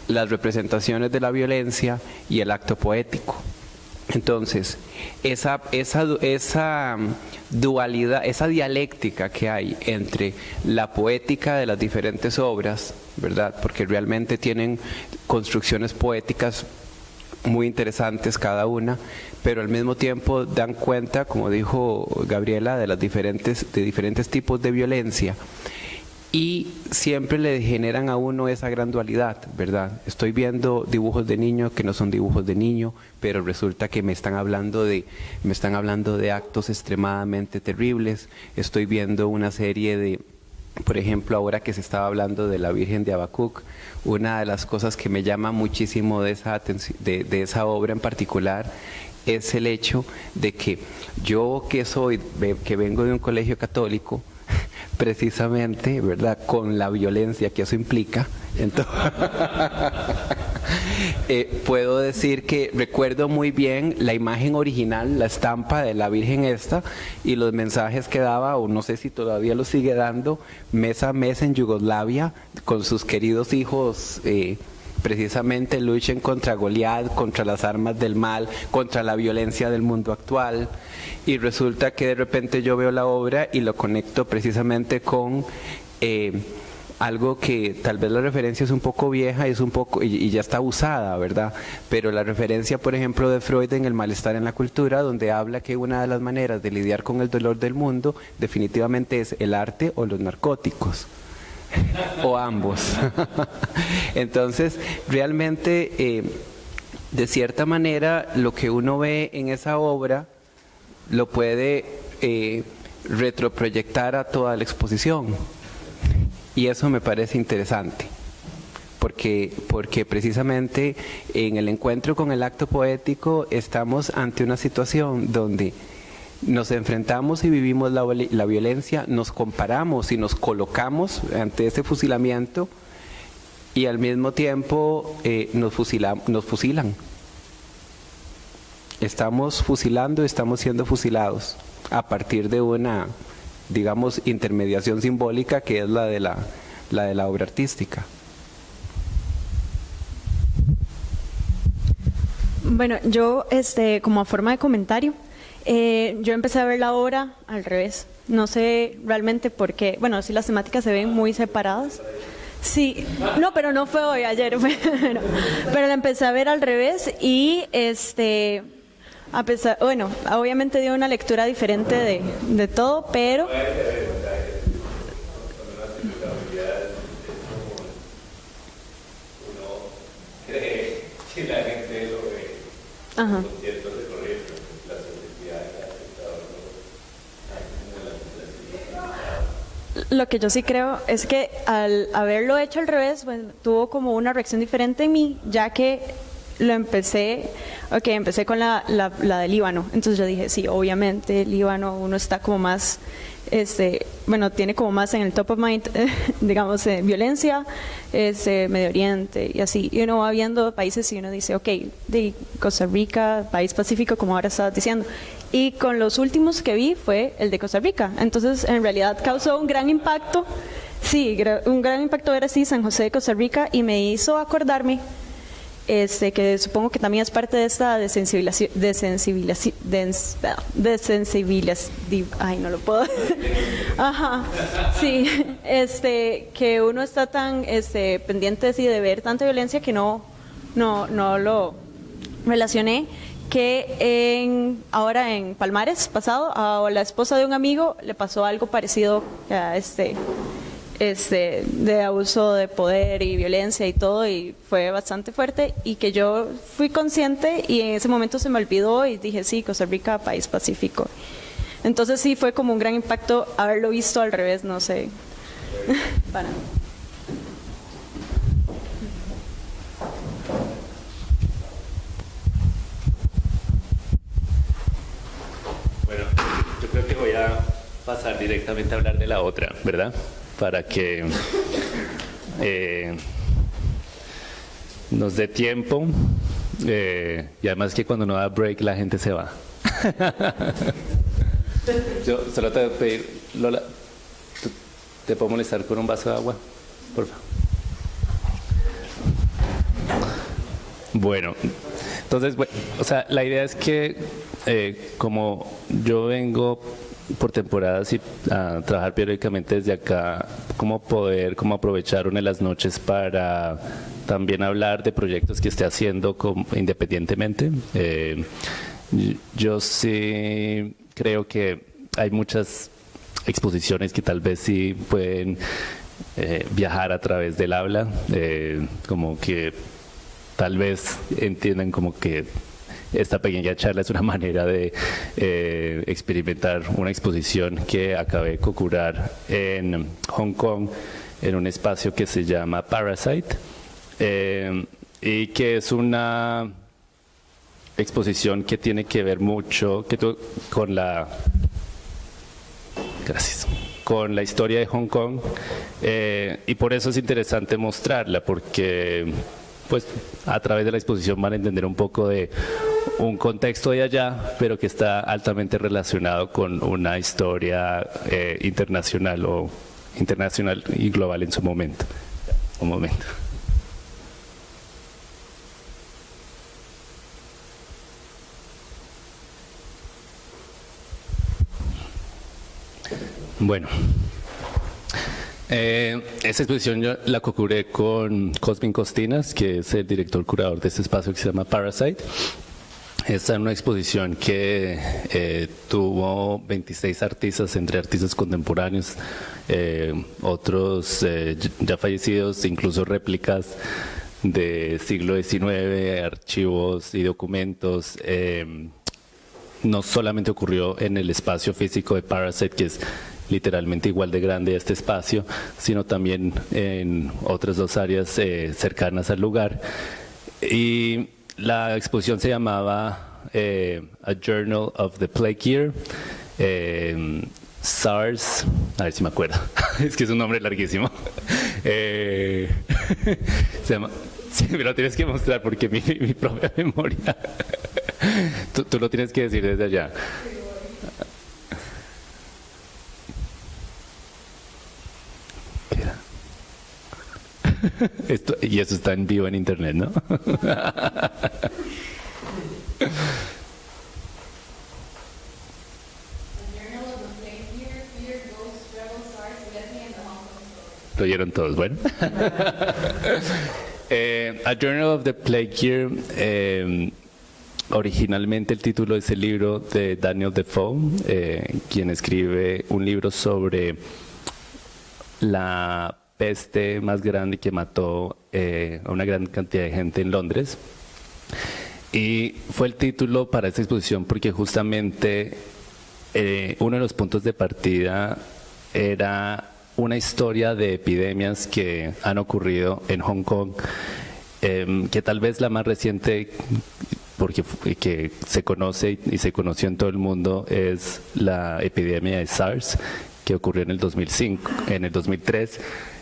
las representaciones de la violencia y el acto poético. Entonces, esa, esa, esa dualidad, esa dialéctica que hay entre la poética de las diferentes obras, ¿verdad? Porque realmente tienen construcciones poéticas muy interesantes cada una, pero al mismo tiempo dan cuenta, como dijo Gabriela, de las diferentes, de diferentes tipos de violencia y siempre le generan a uno esa gran dualidad, ¿verdad? Estoy viendo dibujos de niño que no son dibujos de niño, pero resulta que me están hablando de me están hablando de actos extremadamente terribles. Estoy viendo una serie de por ejemplo, ahora que se estaba hablando de la Virgen de Abacuc, una de las cosas que me llama muchísimo de esa, de, de esa obra en particular es el hecho de que yo que soy, que vengo de un colegio católico, precisamente, ¿verdad?, con la violencia que eso implica. Entonces, <laughs> eh, puedo decir que recuerdo muy bien la imagen original, la estampa de la Virgen esta y los mensajes que daba, o no sé si todavía lo sigue dando, mes a mes en Yugoslavia con sus queridos hijos. Eh, precisamente luchen contra Goliat, contra las armas del mal, contra la violencia del mundo actual. Y resulta que de repente yo veo la obra y lo conecto precisamente con eh, algo que tal vez la referencia es un poco vieja y, es un poco, y, ya está usada, ¿verdad? Pero la referencia, por ejemplo, de Freud en El malestar en la cultura, donde habla que una de las maneras de lidiar con el dolor del mundo definitivamente es el arte o los narcóticos o ambos. <laughs> Entonces, realmente, eh, de cierta manera, lo que uno ve en esa obra lo puede eh, retroproyectar a toda la exposición. Y eso me parece interesante. Porque, porque precisamente en el encuentro con el acto poético estamos ante una situación donde nos enfrentamos y vivimos la, la, violencia, nos comparamos y nos colocamos ante ese fusilamiento y al mismo tiempo eh, nos, nos fusilan. Estamos fusilando, estamos siendo fusilados a partir de una, digamos, intermediación simbólica que es la de la, la, de la obra artística. Bueno, yo, este, como forma de comentario, eh, yo empecé a ver la obra al revés. No sé realmente por qué. Bueno, sí las temáticas se ven muy separadas. Sí, no, pero no fue hoy, ayer <laughs> pero, pero la empecé a ver al revés y este, bueno, obviamente dio una lectura diferente de, de todo, pero Ajá. Lo que yo sí creo es que al haberlo hecho al revés, tuvo como una reacción diferente en mí, ya que lo empecé, ok, empecé con la, la, la de Líbano. Entonces yo dije, sí, obviamente Líbano uno está como más este, bueno, tiene como más en el top of mind, <laughs> digamos, eh, violencia, este, Medio Oriente y así. Y uno va viendo países y uno dice, ok, de Costa Rica, país pacífico, como ahora estabas diciendo. Y con los últimos que vi fue el de Costa Rica. Entonces, en realidad causó un gran impacto. Sí, un gran impacto ver así San José de Costa Rica y me hizo acordarme este, que supongo que también es parte de esta desensibilización, desensibilización, ay, no lo puedo, <laughs> ajá, sí, este, que uno está tan este, pendiente de ver tanta violencia que no, no, no lo relacioné, que en, ahora en Palmares, pasado, a la esposa de un amigo le pasó algo parecido a este este, de abuso de poder y violencia y todo, y fue bastante fuerte, y que yo fui consciente y en ese momento se me olvidó y dije, sí, Costa Rica, país pacífico. Entonces sí fue como un gran impacto haberlo visto al revés, no sé. <laughs> Para. Bueno, yo creo que voy a pasar directamente a hablar de la otra, ¿verdad? para que eh, nos dé tiempo eh, y además que cuando no da break la gente se va. <laughs> Yo solo te voy a pedir, Lola, ¿te puedo molestar con un vaso de agua? Por favor. Bueno, entonces, bueno, o sea, la idea es que eh, como yo vengo por temporadas y trabajar periódicamente desde acá, cómo poder, cómo aprovechar una de las noches para también hablar de proyectos que esté haciendo independientemente. Eh, yo sí creo que hay muchas exposiciones que tal vez sí pueden eh, viajar a través del habla, eh, como que tal vez entiendan como que esta pequeña charla es una manera de eh, experimentar una exposición que acabé de curar en Hong Kong en un espacio que se llama Parasite eh, y que es una exposición que tiene que ver mucho con la gracias con la historia de Hong Kong eh, y por eso es interesante mostrarla porque pues a través de la exposición van a entender un poco de un contexto de allá, pero que está altamente relacionado con una historia eh, internacional o internacional y global en su momento. Un momento. Bueno, eh, esta exposición yo la co-curé con Cosmin Costinas, que es el director curador de este espacio que se llama Parasite. Esta es una exposición que eh, tuvo 26 artistas, entre artistas contemporáneos, eh, otros eh, ya fallecidos, incluso réplicas de siglo XIX, archivos y documentos. no solamente ocurrió en el espacio físico de Parasite, que es literalmente igual de grande este espacio, sino también en otras dos áreas cercanas al lugar. Y la exposición se llamaba A Journal of the Plague Year. SARS, a ver si me acuerdo, <laughs> es que es un nombre larguísimo. <laughs> sí, me lo tienes que mostrar porque mi, propia memoria. <laughs> tú, tú lo tienes que decir desde allá. <laughs> Esto, y eso está en vivo en internet, ¿no? <laughs> Lo oyeron todos, bueno. <laughs> eh, A Journal of the Plague Year, eh, originalmente el título es el libro de Daniel Defoe, eh, quien escribe un libro sobre la peste más grande que mató eh, a una gran cantidad de gente en Londres. Y fue el título para esta exposición porque justamente eh, uno de los puntos de partida era una historia de epidemias que han ocurrido en Hong Kong, em, que tal vez la más reciente porque que se conoce y se conoció en todo el mundo es la epidemia de SARS que ocurrió en el 2005, en el 2003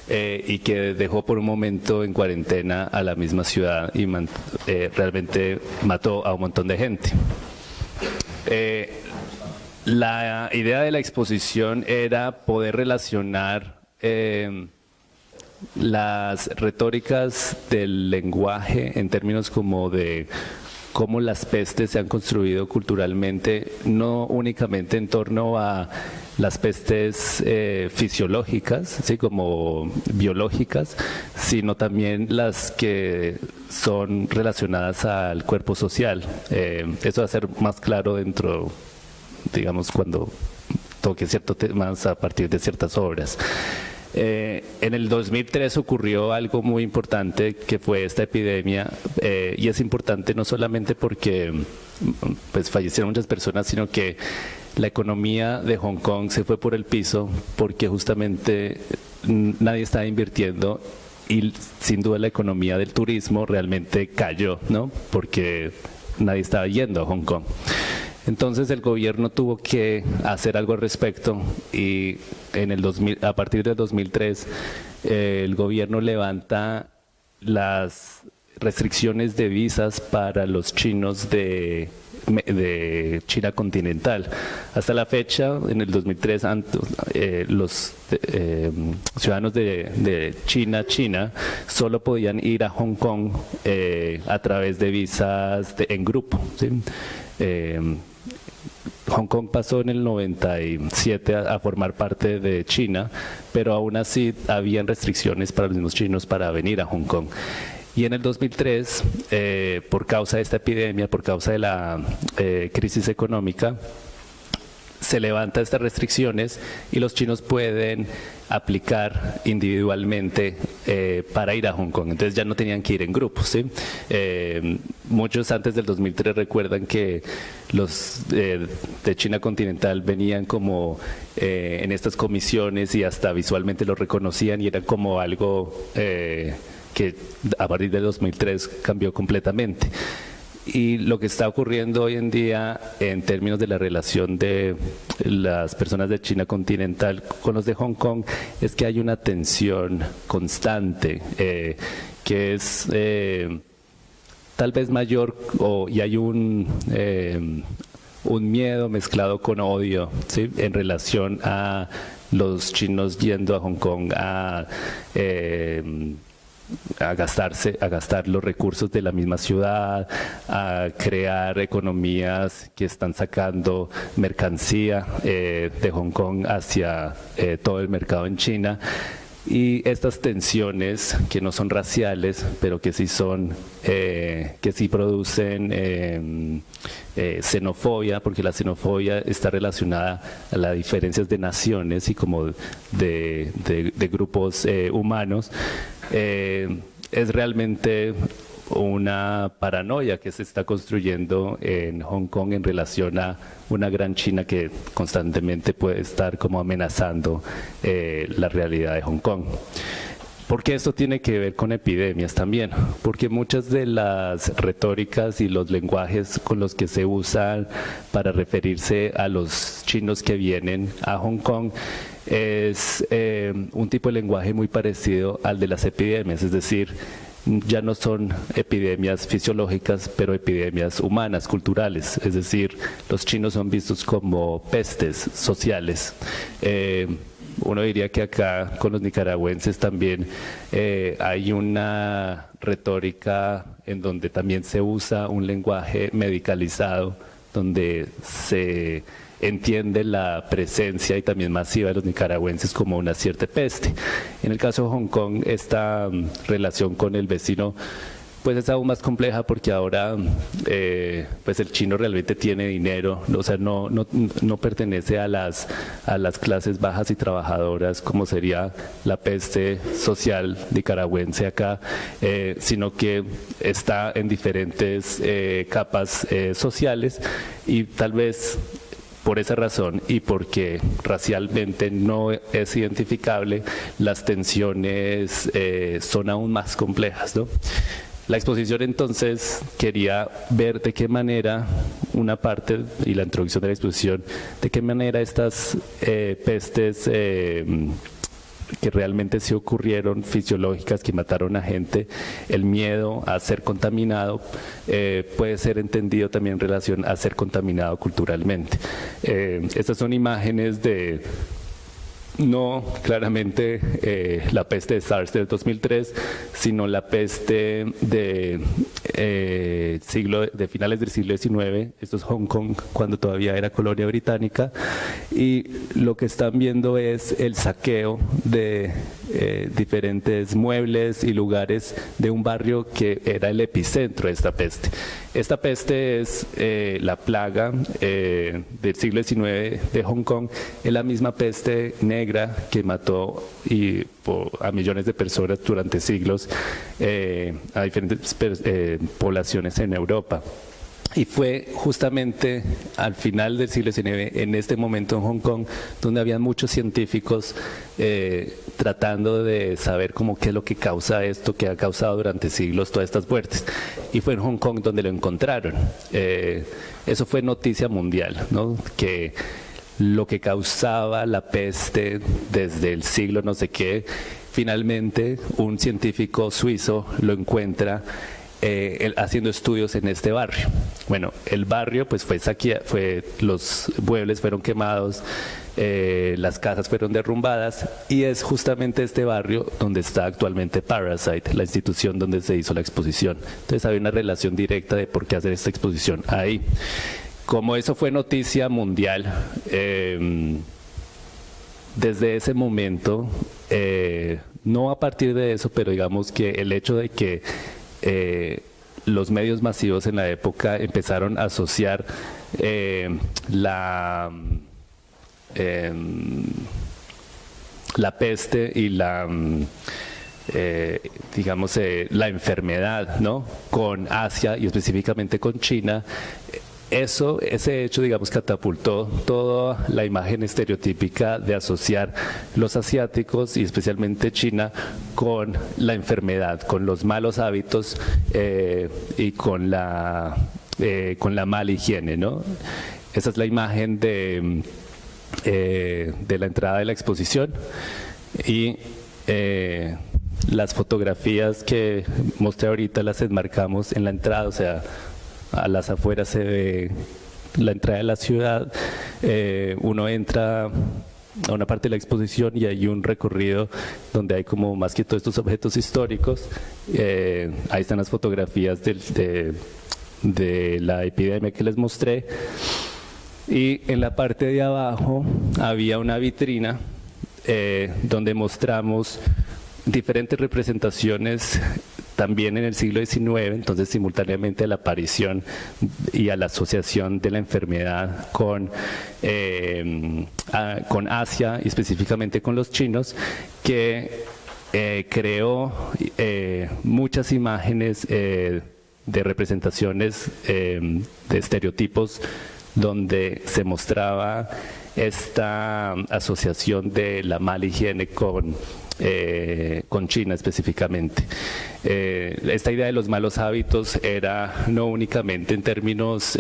eh, y que dejó por un momento en cuarentena a la misma ciudad y eh, realmente mató a un montón de gente. Eh, la idea de la exposición era poder relacionar las retóricas del lenguaje en términos como de cómo las pestes se han construido culturalmente, no únicamente en torno a las pestes eh, fisiológicas, ¿sí? como biológicas, sino también las que son relacionadas al cuerpo social. Eh, eso va a ser más claro dentro, digamos, cuando toque ciertos temas a partir de ciertas obras. Eh, en el 2003 ocurrió algo muy importante que fue esta epidemia eh, y es importante no solamente porque pues fallecieron muchas personas, sino que la economía de Hong Kong se fue por el piso porque justamente nadie estaba invirtiendo y sin duda la economía del turismo realmente cayó, ¿no? Porque nadie estaba yendo a Hong Kong. Entonces el gobierno tuvo que hacer algo al respecto y en el 2000, a partir del 2003 eh, el gobierno levanta las restricciones de visas para los chinos de, de China continental. Hasta la fecha, en el 2003, eh, los eh, ciudadanos de, China, China, solo podían ir a Hong Kong a través de visas en grupo. ¿sí? Hong Kong pasó en el 97 a, formar parte de China, pero aún así habían restricciones para los mismos chinos para venir a Hong Kong. Y en el 2003, eh, por causa de esta epidemia, por causa de la eh, crisis económica, se levantan estas restricciones y los chinos pueden aplicar individualmente eh, para ir a Hong Kong. Entonces ya no tenían que ir en grupos. muchos antes del 2003 recuerdan que los de China continental venían como en estas comisiones y hasta visualmente lo reconocían y era como algo que a partir del 2003 cambió completamente. Y lo que está ocurriendo hoy en día en términos de la relación de las personas de China continental con los de Hong Kong es que hay una tensión constante eh, que es eh, tal vez mayor o, y hay un, eh, un miedo mezclado con odio en relación a los chinos yendo a Hong Kong a a gastarse, a gastar los recursos de la misma ciudad, a crear economías que están sacando mercancía eh, de Hong Kong hacia eh, todo el mercado en China. Y estas tensiones que no son raciales, pero que sí son, eh, que sí producen em, xenofobia, porque la xenofobia está relacionada a las diferencias de naciones y como de, grupos humanos, eh, es realmente una paranoia que se está construyendo en Hong Kong en relación a una gran China que constantemente puede estar como amenazando eh, la realidad de Hong Kong. Porque esto tiene que ver con epidemias también, porque muchas de las retóricas y los lenguajes con los que se usan para referirse a los chinos que vienen a Hong Kong es eh, un tipo de lenguaje muy parecido al de las epidemias, es decir, ya no son epidemias fisiológicas, pero epidemias humanas, culturales, es decir, los chinos son vistos como pestes sociales. Eh, uno diría que acá con los nicaragüenses también eh, hay una retórica en donde también se usa un lenguaje medicalizado, donde se entiende la presencia y también masiva de los nicaragüenses como una cierta peste. En el caso de Hong Kong, esta mm, relación con el vecino pues es aún más compleja porque ahora eh, pues el chino realmente tiene dinero, o sea, no, no, no, pertenece a las, a las clases bajas y trabajadoras como sería la peste social nicaragüense acá, eh, sino que está en diferentes eh, capas sociales y tal vez por esa razón y porque racialmente no es identificable, las tensiones son aún más complejas. La exposición entonces quería ver de qué manera una parte, y la introducción de la exposición, de qué manera estas eh, pestes eh, que realmente sí ocurrieron, fisiológicas, que mataron a gente, el miedo a ser contaminado eh, puede ser entendido también en relación a ser contaminado culturalmente. estas son imágenes de no claramente eh, la peste de SARS del 2003, sino la peste de, eh, siglo, de finales del siglo XIX, esto es Hong Kong cuando todavía era colonia británica, y lo que están viendo es el saqueo de eh, diferentes muebles y lugares de un barrio que era el epicentro de esta peste. Esta peste es eh, la plaga eh, del siglo XIX de Hong Kong, es la misma peste negra que mató y, a millones de personas durante siglos a diferentes poblaciones en Europa. Y fue justamente al final del siglo XIX, en este momento en Hong Kong, donde había muchos científicos eh, tratando de saber cómo qué es lo que causa esto, que ha causado durante siglos todas estas muertes. Y fue en Hong Kong donde lo encontraron. Eh, eso fue noticia mundial, ¿no? que lo que causaba la peste desde el siglo no sé qué, finalmente un científico suizo lo encuentra eh, haciendo estudios en este barrio. Bueno, el barrio pues fue saqueado, fue, los muebles fueron quemados, eh, las casas fueron derrumbadas y es justamente este barrio donde está actualmente Parasite, la institución donde se hizo la exposición. Entonces había una relación directa de por qué hacer esta exposición ahí. Como eso fue noticia mundial, em, desde ese momento, eh, no a partir de eso, pero digamos que el hecho de que eh, los medios masivos en la época empezaron a asociar eh, la, em, la peste y la, eh, digamos, la enfermedad ¿no? con Asia y específicamente con China eso, ese hecho, digamos, catapultó toda la imagen estereotípica de asociar los asiáticos y especialmente China con la enfermedad, con los malos hábitos eh, y con la, eh, con la mala higiene. ¿no? Esa es la imagen de, eh, de la entrada de la exposición y las fotografías que mostré ahorita las enmarcamos en la entrada, o sea, a las afueras se ve la entrada de la ciudad, eh, uno entra a una parte de la exposición y hay un recorrido donde hay como más que todos estos objetos históricos. Eh, ahí están las fotografías de, la epidemia que les mostré. Y en la parte de abajo había una vitrina eh, donde mostramos diferentes representaciones también en el siglo XIX, entonces simultáneamente a la aparición y a la asociación de la enfermedad con, eh, con Asia y específicamente con los chinos, que eh, creó eh, muchas imágenes de representaciones de estereotipos donde se mostraba esta asociación de la mala higiene con eh, con China específicamente. Eh, esta idea de los malos hábitos era no únicamente en términos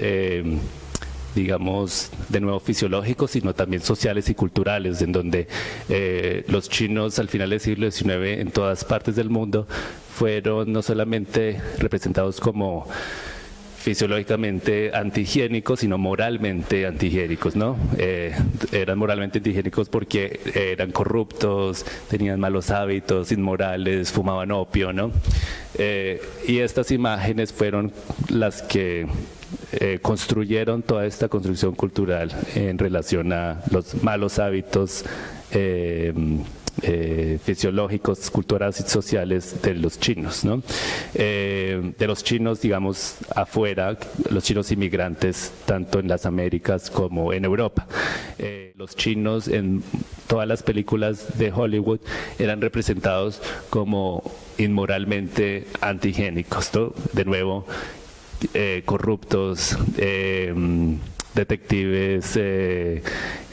digamos, de nuevo fisiológicos, sino también sociales y culturales, en donde los chinos al final del siglo XIX en todas partes del mundo fueron no solamente representados como fisiológicamente antihigiénicos, sino moralmente antihigiénicos, ¿no? Eh, eran moralmente antihigiénicos porque eran corruptos, tenían malos hábitos, inmorales, fumaban opio, ¿no? Eh, y estas imágenes fueron las que eh, construyeron toda esta construcción cultural en relación a los malos hábitos eh, fisiológicos, culturales y sociales de los chinos, ¿no? Eh, de los chinos, digamos, afuera, los chinos inmigrantes, tanto en las Américas como en Europa. Eh, los chinos en todas las películas de Hollywood eran representados como inmoralmente antigénicos, ¿no? De nuevo, corruptos, detectives eh,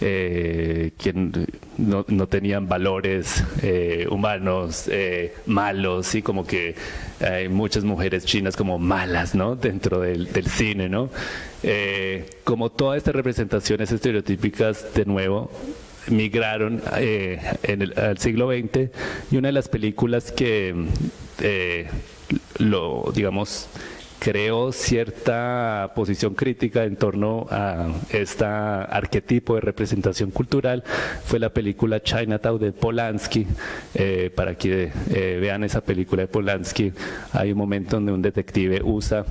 eh, que no, no, tenían valores eh, humanos malos y como que hay muchas mujeres chinas como malas ¿no? dentro del, del cine. ¿no? como todas estas representaciones estereotípicas de nuevo migraron en el, al siglo XX y una de las películas que lo digamos creó cierta posición crítica en torno a este arquetipo de representación cultural fue la película Chinatown de Polanski. Eh, para que eh, vean esa película de Polanski, hay un momento donde un detective usa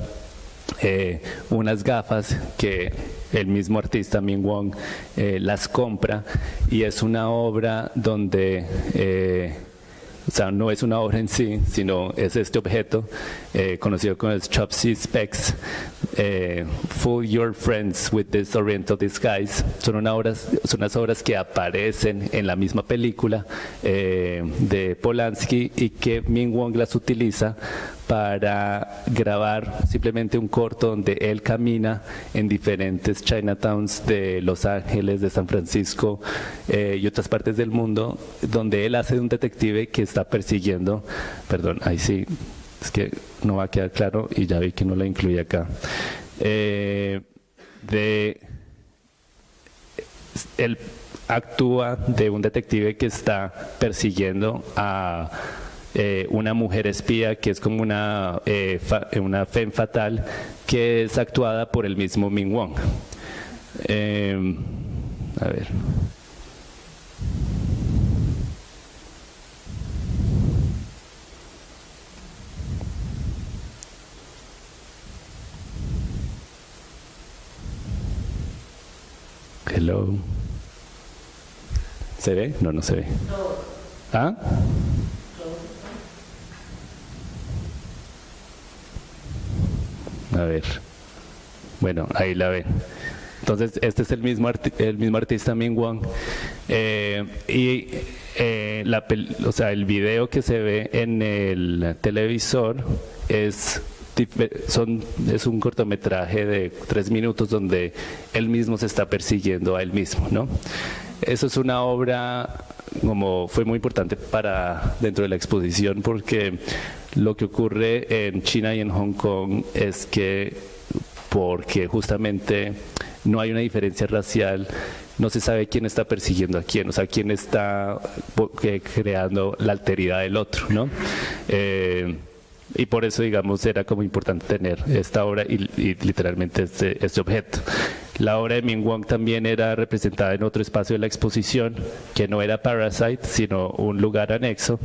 eh, unas gafas que el mismo artista Ming Wong las compra y es una obra donde o sea, no es una obra en sí, sino es este objeto eh, conocido como el Chopsy Specs, eh, Fool Your Friends with this Oriental Disguise. Son, una obras, unas obras que aparecen en la misma película eh, de Polanski y que Ming Wong las utiliza para grabar simplemente un corto donde él camina en diferentes Chinatowns de Los Ángeles, de San Francisco eh, y otras partes del mundo, donde él hace de un detective que está persiguiendo, perdón, ahí sí, es que no va a quedar claro y ya vi que no la incluye acá, eh, de él actúa de un detective que está persiguiendo a eh, una mujer espía que es como una, eh, una femme fatal que es actuada por el mismo Ming Wong. Eh, a ver. Hello. ¿Se ve? No, no se ve. ¿Ah? A ver. Bueno, ahí la ven. Entonces, este es el mismo, el mismo artista Ming Wong. Eh, y eh, la, o sea, el video que se ve en el televisor es, son, es un cortometraje de tres minutos donde él mismo se está persiguiendo a él mismo. ¿no? Eso es una obra como fue muy importante para dentro de la exposición porque lo que ocurre en China y en Hong Kong es que porque justamente no hay una diferencia racial, no se sabe quién está persiguiendo a quién, o sea, quién está creando la alteridad del otro, ¿no? Eh, y por eso, digamos, era como importante tener esta obra y, literalmente este, este, objeto. La obra de Ming Wong también era representada en otro espacio de la exposición, que no era Parasite, sino un lugar anexo,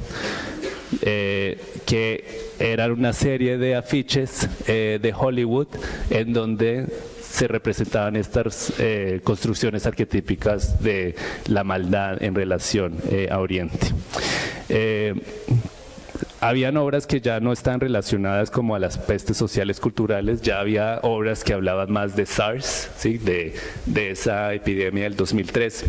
eh, que eran una serie de afiches eh, de Hollywood en donde se representaban estas eh, construcciones arquetípicas de la maldad en relación a Oriente habían obras que ya no están relacionadas como a las pestes sociales culturales, ya había obras que hablaban más de SARS, ¿sí? de, de esa epidemia del 2003.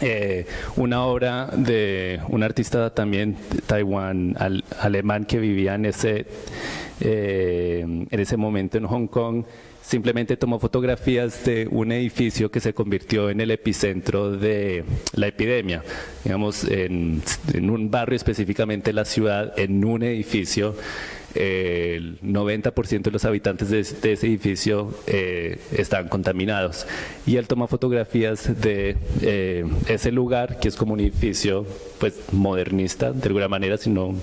Eh, una obra de un artista también de Taiwán, alemán que vivía en ese, eh, en ese momento en Hong Kong, simplemente tomó fotografías de un edificio que se convirtió en el epicentro de la epidemia. Digamos, en, en un barrio específicamente la ciudad, en un edificio el 90% de los habitantes de, ese edificio eh, están contaminados. Y él toma fotografías de eh, ese lugar, que es como un edificio pues modernista, de alguna manera, sino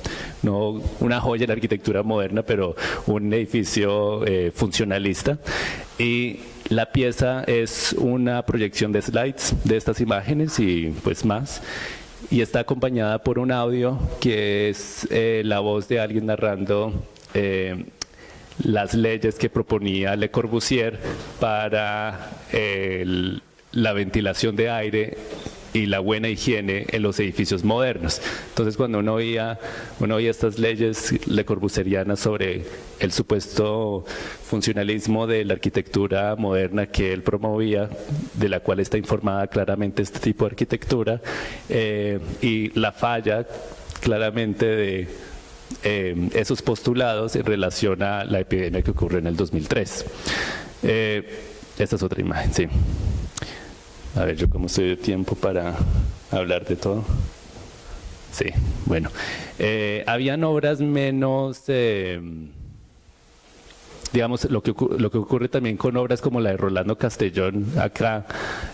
no una joya en la arquitectura moderna, pero un edificio eh, funcionalista. Y la pieza es una proyección de slides de estas imágenes y pues más y está acompañada por un audio que es eh, la voz de alguien narrando eh, las leyes que proponía Le Corbusier para la ventilación de aire y la buena higiene en los edificios modernos. Entonces, cuando uno oía, uno oía estas leyes le corbuserianas sobre el supuesto funcionalismo de la arquitectura moderna que él promovía, de la cual está informada claramente este tipo de arquitectura, eh, y la falla claramente de eh, esos postulados en relación a la epidemia que ocurrió en el 2003. Eh, esta es otra imagen, sí. A ver, yo cómo estoy de tiempo para hablar de todo. Sí, bueno. Eh, habían obras menos, eh, digamos, lo que, lo que ocurre también con obras como la de Rolando Castellón acá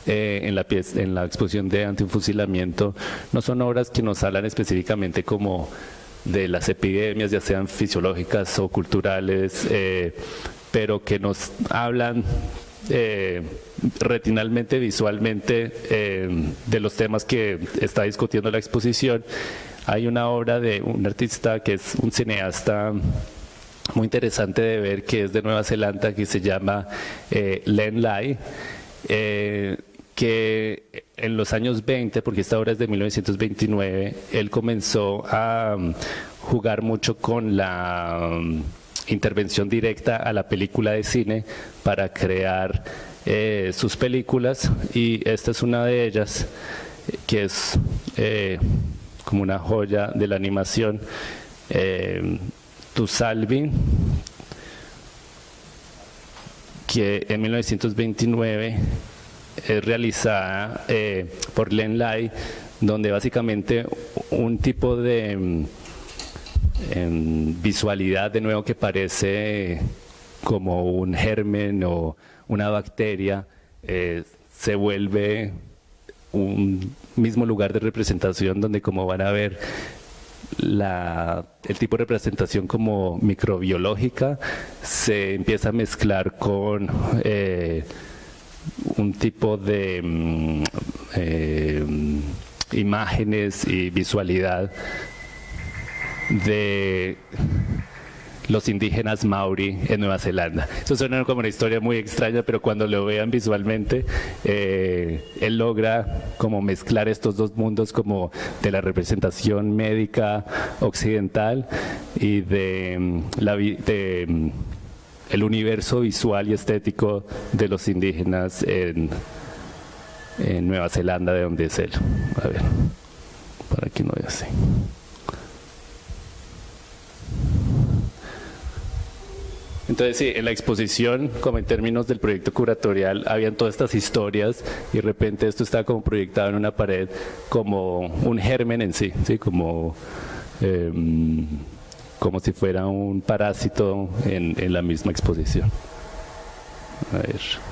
eh, en, la en la exposición de antifusilamiento, no son obras que nos hablan específicamente como de las epidemias, ya sean fisiológicas o culturales, pero que nos hablan eh, retinalmente, visualmente, eh, de los temas que está discutiendo la exposición. Hay una obra de un artista que es un cineasta muy interesante de ver, que es de Nueva Zelanda, que se llama eh, Len Lai, que en los años 20, porque esta obra es de 1929, él comenzó a jugar mucho con la... intervención directa a la película de cine para crear eh, sus películas. Y esta es una de ellas que es eh, como una joya de la animación. Eh, Tu Salvi que en 1929 es realizada por Len Lai donde básicamente un tipo de en visualidad de nuevo que parece como un germen o una bacteria, eh, se vuelve un mismo lugar de representación donde como van a ver la, el tipo de representación como microbiológica se empieza a mezclar con eh, un tipo de mm, eh, imágenes y visualidad de los indígenas maori en Nueva Zelanda. Eso suena como una historia muy extraña, pero cuando lo vean visualmente, eh, él logra como mezclar estos dos mundos como de la representación médica occidental y de, mm, la, de mm, el universo visual y estético de los indígenas en, en Nueva Zelanda, de donde es él. A ver, para que no vea así. Entonces, sí, en la exposición, como en términos del proyecto curatorial, habían todas estas historias y de repente esto está como proyectado en una pared como un germen en sí, ¿sí? Como, em, como si fuera un parásito en la misma exposición. A ver.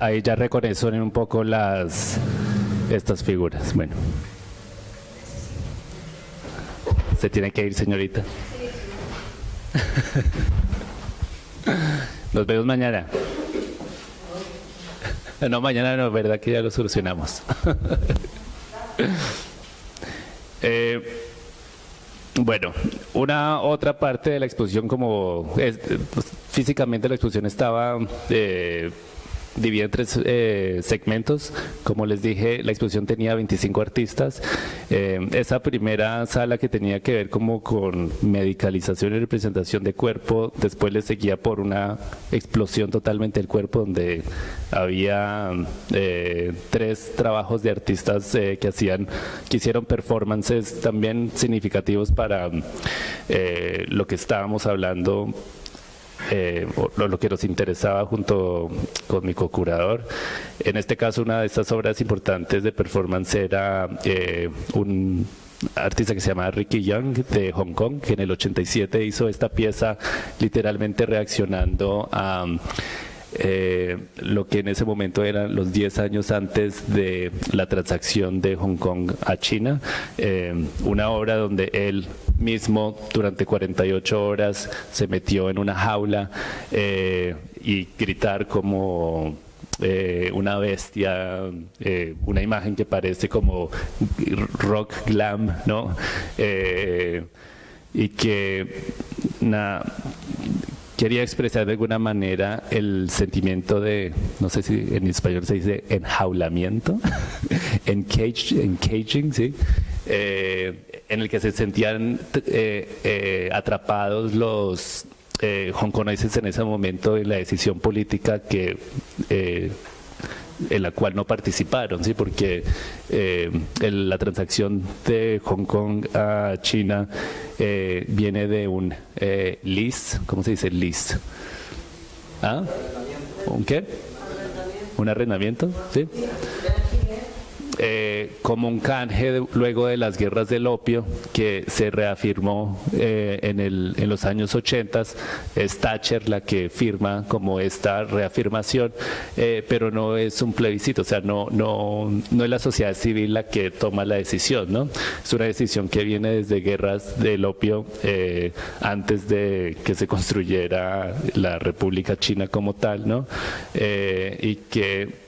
Ahí ya reconocen un poco las estas figuras. Bueno. Se tiene que ir, señorita. <laughs> Nos vemos mañana. <laughs> No, mañana no, verdad que ya lo solucionamos. <laughs> eh, bueno, una otra parte de la exposición, como físicamente la exposición estaba eh, dividida en tres eh, segmentos. Como les dije, la exposición tenía 25 artistas. Eh, esa primera sala que tenía que ver como con medicalización y representación de cuerpo, después le seguía por una explosión totalmente del cuerpo donde había eh, tres trabajos de artistas eh, que hacían, que hicieron performances también significativos para eh, lo que estábamos hablando eh, lo, lo, que nos interesaba junto con mi co-curador. En este caso, una de estas obras importantes de performance era eh, un artista que se llama Ricky Young de Hong Kong, que en el 87 hizo esta pieza literalmente reaccionando a eh, lo que en ese momento eran los 10 años antes de la transacción de Hong Kong a China, eh, una obra donde él mismo durante 48 horas se metió en una jaula eh, y gritar como una bestia, una imagen que parece como rock glam, ¿no? Y que na, quería expresar de alguna manera el sentimiento de, no sé si en español se dice enjaulamiento, <laughs> encaging, ¿sí? Eh, en el que se sentían eh, eh, atrapados los eh, hongkoneses en ese momento en la decisión política que en la cual no participaron, ¿sí? porque eh, el, la transacción de Hong Kong a China eh, viene de un eh, lease, ¿cómo se dice lease? ¿Ah? ¿Un qué? ¿Un arrendamiento? ¿Sí? Eh, como un canje luego de las guerras del opio que se reafirmó eh, en, el, en, los años 80. Es Thatcher la que firma como esta reafirmación, eh, pero no es un plebiscito, o sea, no, no, es la sociedad civil la que toma la decisión, ¿no? Es una decisión que viene desde guerras del opio eh, antes de que se construyera la República China como tal, ¿no? Y que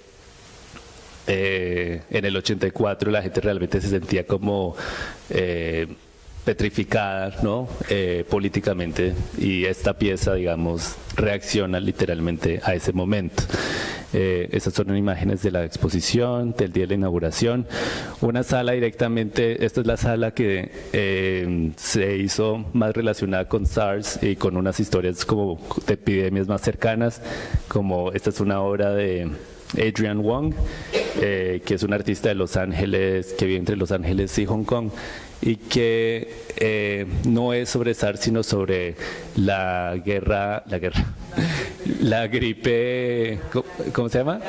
eh, en el 84 la gente realmente se sentía como eh, petrificada ¿no? Eh, políticamente y esta pieza, digamos, reacciona literalmente a ese momento. Eh, son imágenes de la exposición, del día de la inauguración. Una sala directamente, esta es la sala que eh, se hizo más relacionada con SARS y con unas historias como de epidemias más cercanas, como esta es una obra de Adrian Wong, eh, que es un artista de Los Ángeles, que vive entre Los Ángeles y Hong Kong, y que eh, no es sobre SARS, sino sobre la guerra, la guerra, <laughs> la gripe, ¿cómo se llama?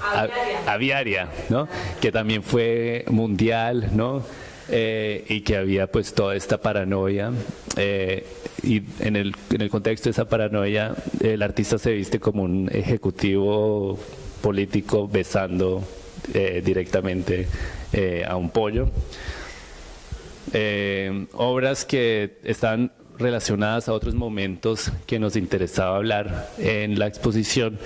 Aviaria, aviaria ¿no? Que también fue mundial, ¿no? Eh, y que había pues toda esta paranoia eh, y en el, en el contexto de esa paranoia el artista se viste como un ejecutivo político besando eh, directamente eh, a un pollo. Eh, obras que están relacionadas a otros momentos que nos interesaba hablar en la exposición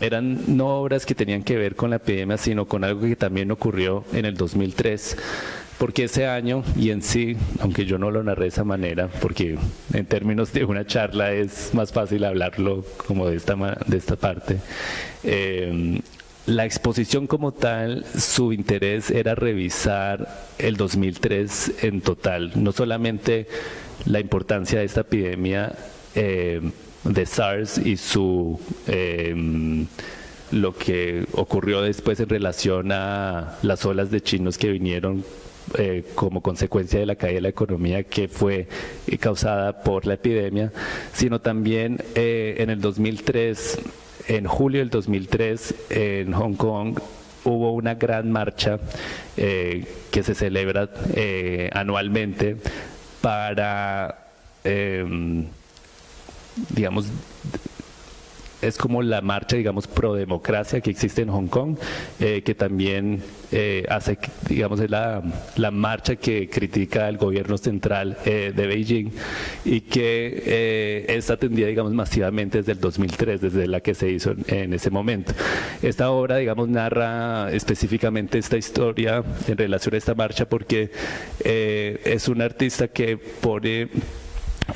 eran no obras que tenían que ver con la epidemia, sino con algo que también ocurrió en el 2003 porque ese año y en sí, aunque yo no lo narré de esa manera, porque en términos de una charla es más fácil hablarlo como de esta, de esta parte, eh, la exposición como tal, su interés era revisar el 2003 en total, no solamente la importancia de esta epidemia eh, de SARS y su... Eh, lo que ocurrió después en relación a las olas de chinos que vinieron eh, como consecuencia de la caída de la economía que fue eh, causada por la epidemia, sino también eh, en el 2003, en julio del 2003, en Hong Kong, hubo una gran marcha que se celebra anualmente para, eh, digamos, es como la marcha, digamos, pro democracia que existe en Hong Kong, eh, que también eh, hace, digamos, es la, la, marcha que critica al gobierno central eh, de Beijing y que es atendida, digamos, masivamente desde el 2003, desde la que se hizo en, en ese momento. Esta obra, digamos, narra específicamente esta historia en relación a esta marcha porque es un artista que pone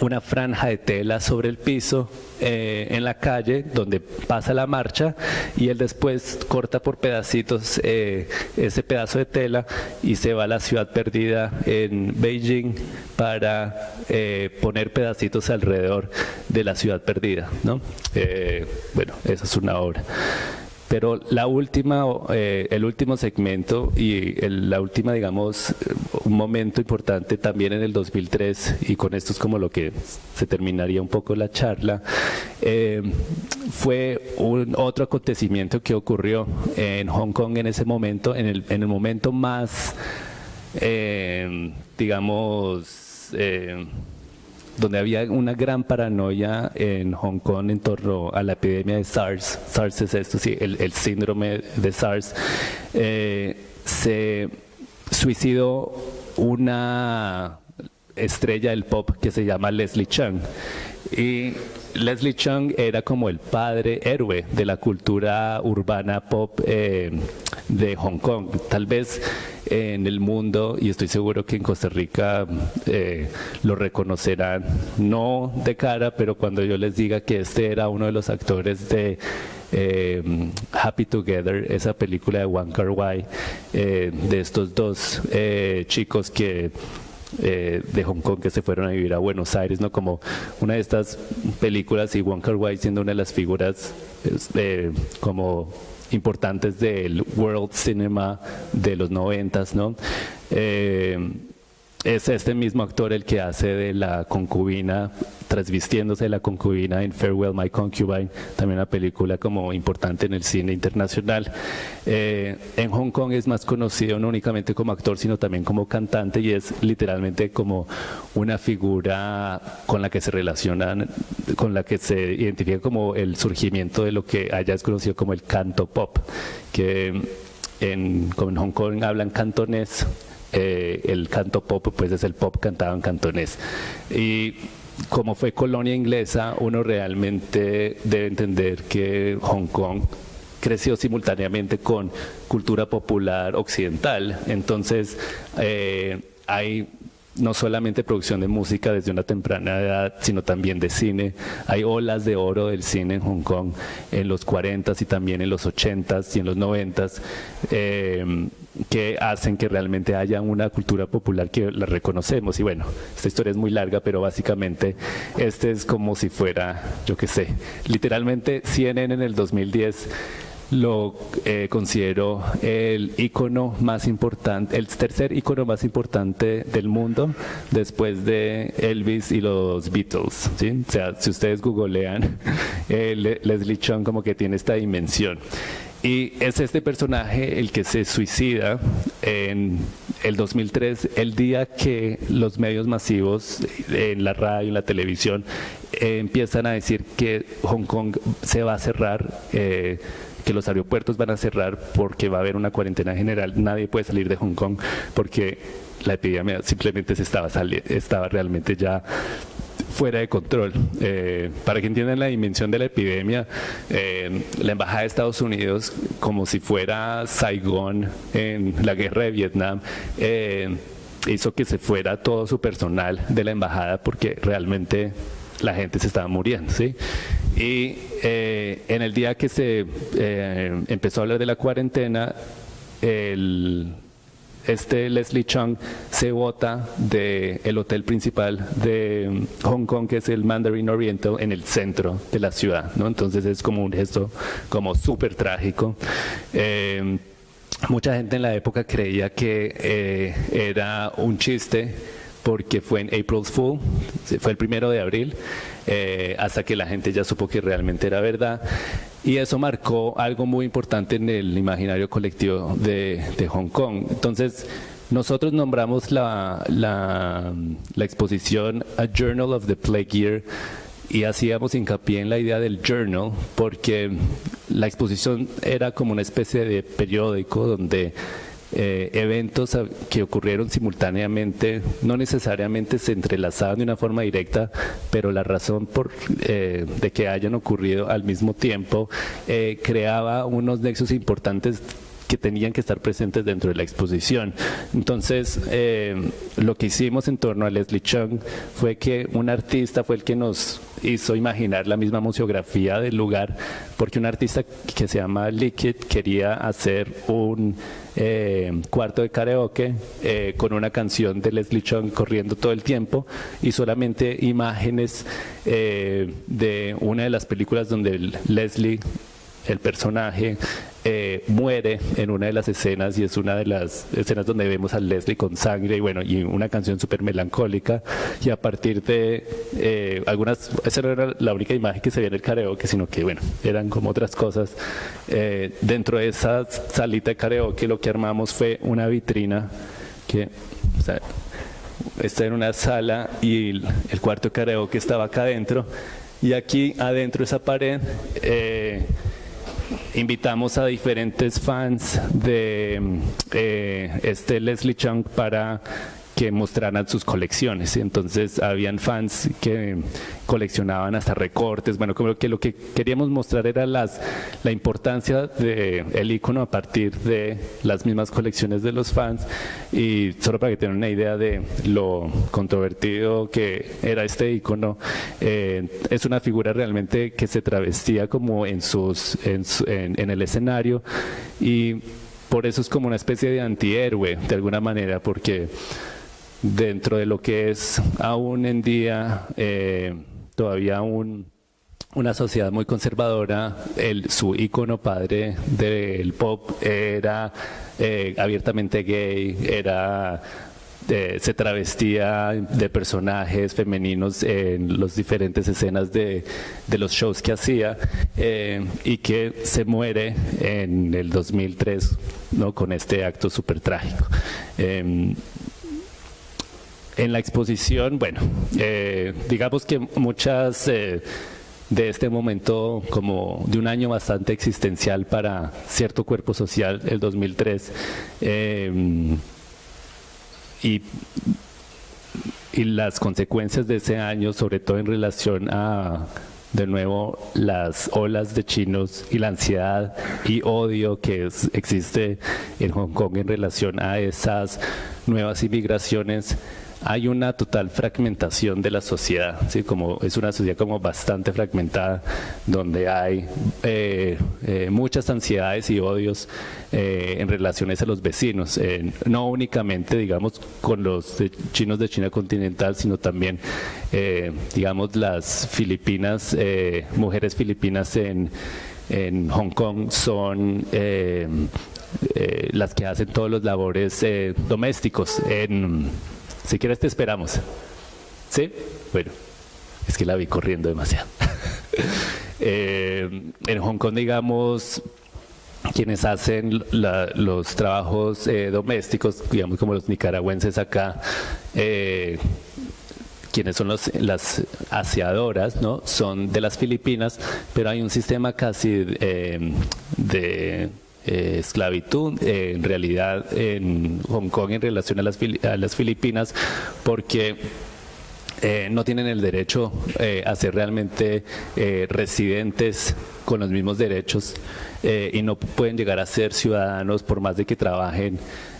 una franja de tela sobre el piso eh, en la calle donde pasa la marcha y él después corta por pedacitos eh, ese pedazo de tela y se va a la ciudad perdida en Beijing para eh, poner pedacitos alrededor de la ciudad perdida. ¿no? bueno, esa es una obra. Pero la última, eh, el último segmento y la última, digamos, un momento importante también en el 2003, y con esto es como lo que se terminaría un poco la charla, eh, fue un otro acontecimiento que ocurrió en Hong Kong en ese momento, en el, en el momento más, eh, digamos, donde había una gran paranoia en Hong Kong en torno a la epidemia de SARS. SARS es esto, sí, el, síndrome de SARS. Eh, se suicidó una estrella del pop que se llama Leslie Chung. Y Leslie Chung era como el padre héroe de la cultura urbana pop eh, de Hong Kong. Tal vez en el mundo, y estoy seguro que en Costa Rica eh, lo reconocerán, no de cara, pero cuando yo les diga que este era uno de los actores de eh, Happy Together, esa película de Wang Kar Wai, de estos dos chicos que eh, de Hong Kong que se fueron a vivir a Buenos Aires, ¿no? Como una de estas películas y Wong Kar Wai siendo una de las figuras eh, como importantes del world cinema de los noventas, ¿no? Eh, es este mismo actor el que hace de la concubina, transvistiéndose de la concubina en Farewell My Concubine, también una película como importante en el cine internacional. Eh, en Hong Kong es más conocido no únicamente como actor, sino también como cantante y es literalmente como una figura con la que se relacionan, con la que se identifica como el surgimiento de lo que allá es conocido como el canto pop, que en, como en Hong Kong hablan cantonés, eh, el canto pop pues es el pop cantado en cantonés. Y como fue colonia inglesa, uno realmente debe entender que Hong Kong creció simultáneamente con cultura popular occidental. Entonces, eh, hay no solamente producción de música desde una temprana edad, sino también de cine. Hay olas de oro del cine en Hong Kong en los 40s y también en los 80s y en los 90s. Eh, que hacen que realmente haya una cultura popular que la reconocemos. Y bueno, esta historia es muy larga, pero básicamente este es como si fuera, yo qué sé, literalmente CNN en el 2010 lo eh, considero el icono más importante, el tercer icono más importante del mundo después de Elvis y los Beatles. ¿sí? O sea, si ustedes googlean, <laughs> eh, Leslie Chung como que tiene esta dimensión. Y es este personaje el que se suicida en el 2003, el día que los medios masivos en la radio, en la televisión, empiezan a decir que Hong Kong se va a cerrar. Eh, que los aeropuertos van a cerrar porque va a haber una cuarentena general, nadie puede salir de Hong Kong porque la epidemia simplemente se estaba, estaba realmente ya fuera de control. Eh, para que entiendan la dimensión de la epidemia, eh, la Embajada de Estados Unidos, como si fuera Saigón en la guerra de Vietnam, eh, hizo que se fuera todo su personal de la embajada porque realmente la gente se estaba muriendo. Y en el día que se empezó a hablar de la cuarentena, el este Leslie Chung se vota del hotel principal de Hong Kong, que es el Mandarin Oriental, en el centro de la ciudad. ¿no? Entonces es como un gesto como súper trágico. Eh, mucha gente en la época creía que eh, era un chiste porque fue en April's Fool, fue el primero de abril, eh, hasta que la gente ya supo que realmente era verdad. Y eso marcó algo muy importante en el imaginario colectivo de, Hong Kong. Entonces, nosotros nombramos la, la, exposición A Journal of the Plague Year y hacíamos hincapié en la idea del journal porque la exposición era como una especie de periódico donde eh, eventos que ocurrieron simultáneamente no necesariamente se entrelazaban de una forma directa, pero la razón por, eh, de que hayan ocurrido al mismo tiempo eh, creaba unos nexos importantes que tenían que estar presentes dentro de la exposición. Entonces, eh, lo que hicimos en torno a Leslie Chung fue que un artista fue el que nos hizo imaginar la misma museografía del lugar, porque un artista que se llama Liquid quería hacer un eh, cuarto de karaoke eh, con una canción de Leslie Chung corriendo todo el tiempo y solamente imágenes de una de las películas donde Leslie el personaje eh, muere en una de las escenas y es una de las escenas donde vemos a Leslie con sangre y bueno, y una canción súper melancólica y a partir de eh, algunas, esa no era la única imagen que se veía en el karaoke, sino que bueno, eran como otras cosas. Eh, dentro de esa salita de karaoke lo que armamos fue una vitrina que, o sea, está en una sala y el, cuarto karaoke estaba acá adentro y aquí adentro de esa pared invitamos a diferentes fans de eh, este Leslie Chung para que mostraran sus colecciones. Entonces habían fans que coleccionaban hasta recortes. Bueno, como que lo que queríamos mostrar era las, la importancia del el icono a partir de las mismas colecciones de los fans y solo para que tengan una idea de lo controvertido que era este icono, eh, es una figura realmente que se travestía como en, sus, en, en el escenario y por eso es como una especie de antihéroe de alguna manera porque dentro de lo que es aún en día eh, todavía una sociedad muy conservadora, el, su ícono padre del pop era eh, abiertamente gay, era eh, se travestía de personajes femeninos en las diferentes escenas de, de los shows que hacía y que se muere en el 2003 ¿no? con este acto súper trágico. Em, en la exposición, bueno, eh, digamos que muchas eh, de este momento como de un año bastante existencial para cierto cuerpo social, el 2003, eh, y, y las consecuencias de ese año, sobre todo en relación a de nuevo las olas de chinos y la ansiedad y odio que existe en Hong Kong en relación a esas nuevas inmigraciones hay una total fragmentación de la sociedad, como es una sociedad como bastante fragmentada, donde hay eh, eh, muchas ansiedades y odios eh, en relaciones a los vecinos, no únicamente, digamos, con los chinos de China continental, sino también, digamos, las filipinas, mujeres filipinas en, Hong Kong son las que hacen todos los labores domésticos en si quieres te esperamos. ¿Sí? Bueno, es que la vi corriendo demasiado. <laughs> Eh, en Hong Kong, digamos, quienes hacen los trabajos eh, domésticos, digamos como los nicaragüenses acá, eh, quienes son las aseadoras, ¿no? son de las Filipinas, pero hay un sistema casi de eh, esclavitud eh, en realidad en Hong Kong en relación a las, a las Filipinas porque eh, no tienen el derecho a ser realmente residentes con los mismos derechos y no pueden llegar a ser ciudadanos por más de que trabajen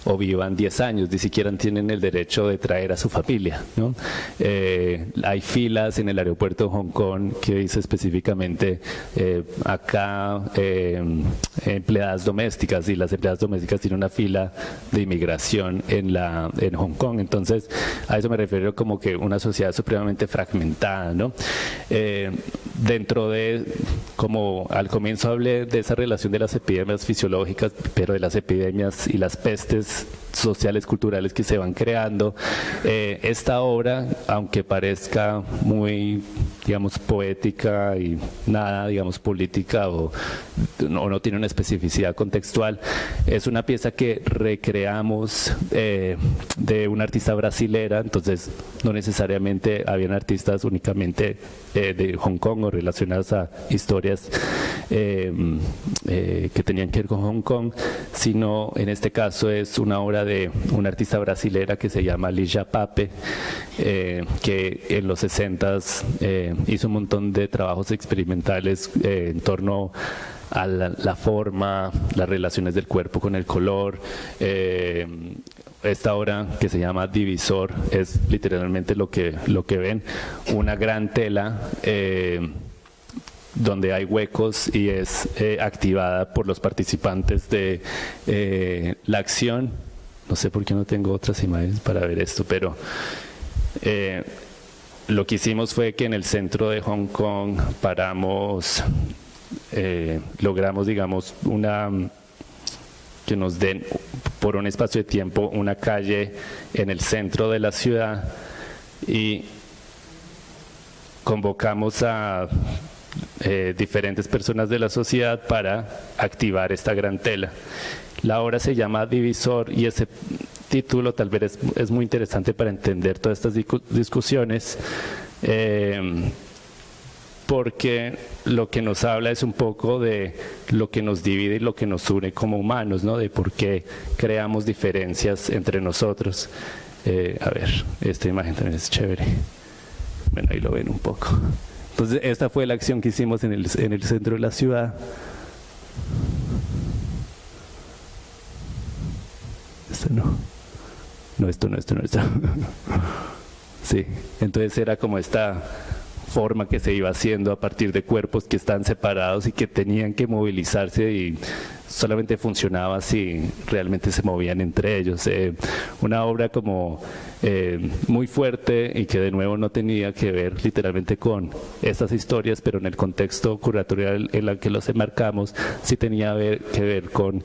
o vivan 10 años, ni siquiera tienen el derecho de traer a su familia. ¿no? Eh, hay filas en el aeropuerto de Hong Kong que dice específicamente eh, acá eh, empleadas domésticas y las empleadas domésticas tienen una fila de inmigración en, la, en Hong Kong. Entonces, a eso me refiero como que una sociedad supremamente fragmentada. ¿no? dentro de como como al comienzo hablé de esa relación de las epidemias fisiológicas, pero de las epidemias y las pestes Peace. Sociales, culturales que se van creando, eh, esta obra, aunque parezca muy, digamos, poética y nada, digamos, política o no, tiene una especificidad contextual, es una pieza que recreamos eh, de una artista brasilera, entonces no necesariamente habían artistas únicamente eh, de Hong Kong o relacionadas a historias eh, que tenían que ver con Hong Kong, sino en este caso es una obra de una artista brasilera que se llama Ligia Pape, que en los 60 hizo un montón de trabajos experimentales en torno a la, forma, las relaciones del cuerpo con el color. Eh, esta obra que se llama Divisor es literalmente lo que, lo que ven, una gran tela. Eh, donde hay huecos y es eh, activada por los participantes de la acción. No sé por qué no tengo otras imágenes para ver esto, pero lo que hicimos fue que en el centro de Hong Kong paramos eh, logramos, digamos, una que nos den por un espacio de tiempo una calle en el centro de la ciudad y convocamos a eh, diferentes personas de la sociedad para activar esta gran tela. La obra se llama Divisor y ese título tal vez es, es muy interesante para entender todas estas discusiones. Eh, porque lo que nos habla es un poco de lo que nos divide y lo que nos une como humanos, ¿no? de por qué creamos diferencias entre nosotros. Eh, a ver, esta imagen también es chévere. Bueno, ahí lo ven un poco. Entonces, esta fue la acción que hicimos en el, en el centro de la ciudad. Esto no. No, esto no, esto no, esto. <laughs> Sí, entonces era como esta forma que se iba haciendo a partir de cuerpos que están separados y que tenían que movilizarse y solamente funcionaba si realmente se movían entre ellos. Eh, una obra como eh, muy fuerte y que de nuevo no tenía que ver literalmente con estas historias, pero en el contexto curatorial en el que los enmarcamos sí tenía que ver con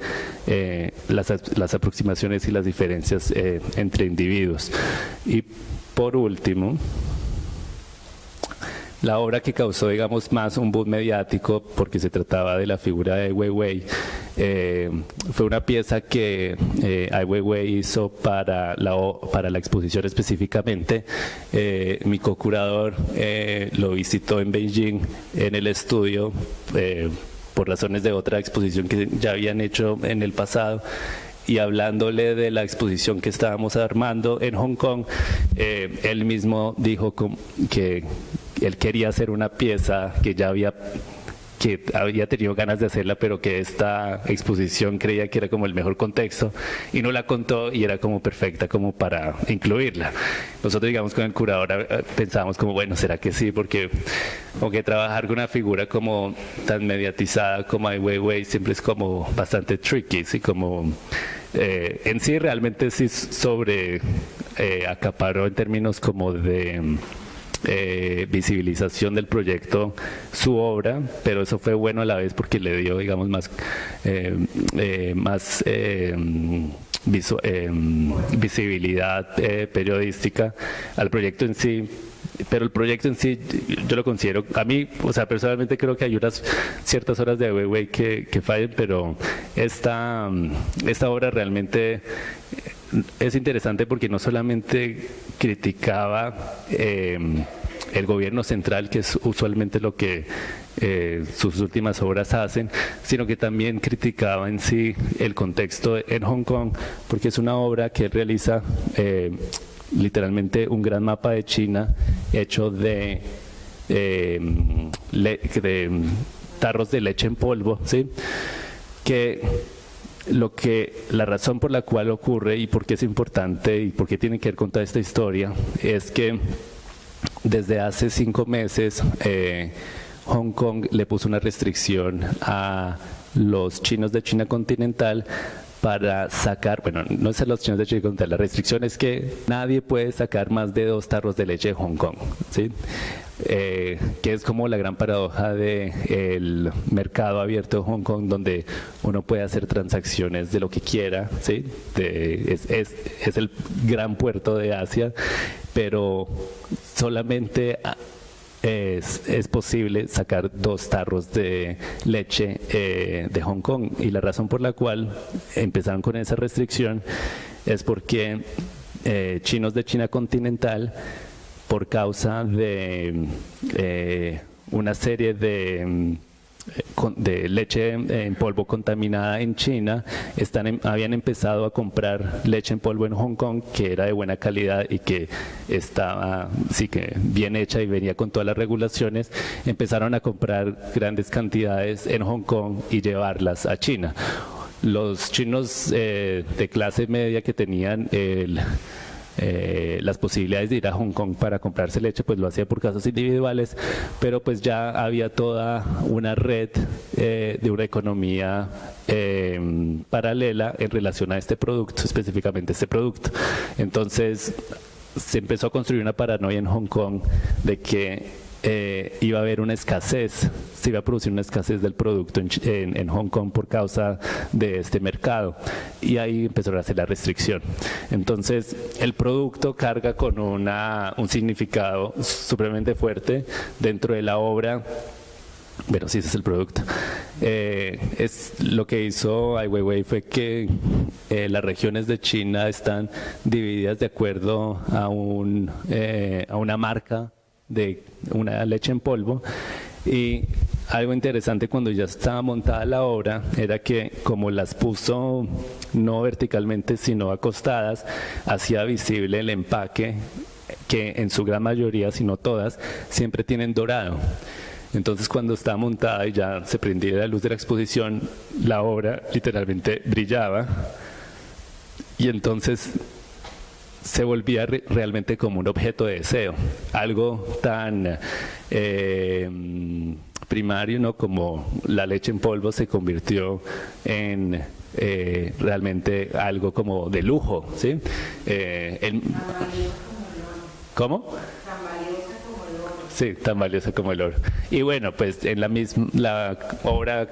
eh, las, las, aproximaciones y las diferencias entre individuos. Y por último, la obra que causó, digamos, más un boom mediático, porque se trataba de la figura de Weiwei, eh, fue una pieza que eh, Ai Weiwei hizo para la, para la exposición específicamente. Eh, mi co-curador eh, lo visitó en Beijing, en el estudio, por razones de otra exposición que ya habían hecho en el pasado y hablándole de la exposición que estábamos armando en Hong Kong, él mismo dijo que él quería hacer una pieza que ya había que había tenido ganas de hacerla, pero que esta exposición creía que era como el mejor contexto y no la contó y era como perfecta como para incluirla. Nosotros, digamos, con el curador eh, pensábamos como, bueno, ¿será que sí? Porque aunque trabajar con una figura como tan mediatizada como Ai Weiwei siempre es como bastante tricky, ¿sí? Como eh, en sí realmente sí sobre eh, acaparó en términos como de eh, visibilización del proyecto su obra, pero eso fue bueno a la vez porque le dio, digamos, más, eh, eh, más visibilidad periodística al proyecto en sí. Pero el proyecto en sí yo lo considero, a mí, o sea, personalmente creo que hay unas ciertas horas de Weiwei que, que fallen, pero esta, esta obra realmente es interesante porque no solamente criticaba eh, el gobierno central, que es usualmente lo que eh, sus últimas obras hacen, sino que también criticaba en sí el contexto en Hong Kong, porque es una obra que realiza eh, literalmente un gran mapa de China hecho de, de tarros de leche en polvo, ¿sí? que lo que la razón por la cual ocurre y por qué es importante y por qué tiene que ver con toda esta historia es que desde hace cinco meses eh, Hong Kong le puso una restricción a los chinos de China continental para sacar, bueno, no es los chinos de China, la restricción es que nadie puede sacar más de dos tarros de leche de Hong Kong, ¿sí? Eh, que es como la gran paradoja del mercado abierto de Hong Kong, donde uno puede hacer transacciones de lo que quiera, ¿sí? es, es, es, el gran puerto de Asia, pero solamente es, es, posible sacar dos tarros de leche eh, de Hong Kong. Y la razón por la cual empezaron con esa restricción es porque eh, chinos de China continental por causa de eh, una serie de, de leche en polvo contaminada en China, em, habían empezado a comprar leche en polvo en Hong Kong que era de buena calidad y que estaba sí que bien hecha y venía con todas las regulaciones, empezaron a comprar grandes cantidades en Hong Kong y llevarlas a China. Los chinos eh, de clase media que tenían el eh, las posibilidades de ir a Hong Kong para comprarse leche, pues lo hacía por casos individuales, pero pues ya había toda una red eh, de una economía eh, paralela en relación a este producto, específicamente este producto. Entonces se empezó a construir una paranoia en Hong Kong de que eh, iba a haber una escasez, se iba a producir una escasez del producto en, Hong Kong por causa de este mercado y ahí empezó a hacer la restricción. Entonces el producto carga con una, un significado supremamente fuerte dentro de la obra bueno, sí, ese es el producto. Eh, es lo que hizo Ai Weiwei fue que eh, las regiones de China están divididas de acuerdo a, un, a una marca de una leche en polvo y algo interesante cuando ya estaba montada la obra era que como las puso no verticalmente sino acostadas, hacía visible el empaque que en su gran mayoría, si no todas, siempre tienen dorado. Entonces cuando estaba montada y ya se prendía la luz de la exposición, la obra literalmente brillaba y entonces se volvía realmente como un objeto de deseo, algo tan eh, primario ¿no? como la leche en polvo se convirtió en eh, realmente algo como de lujo. ¿sí? Eh, ¿Cómo? Sí, tan valiosa como el oro. Y bueno, pues en la misma la obra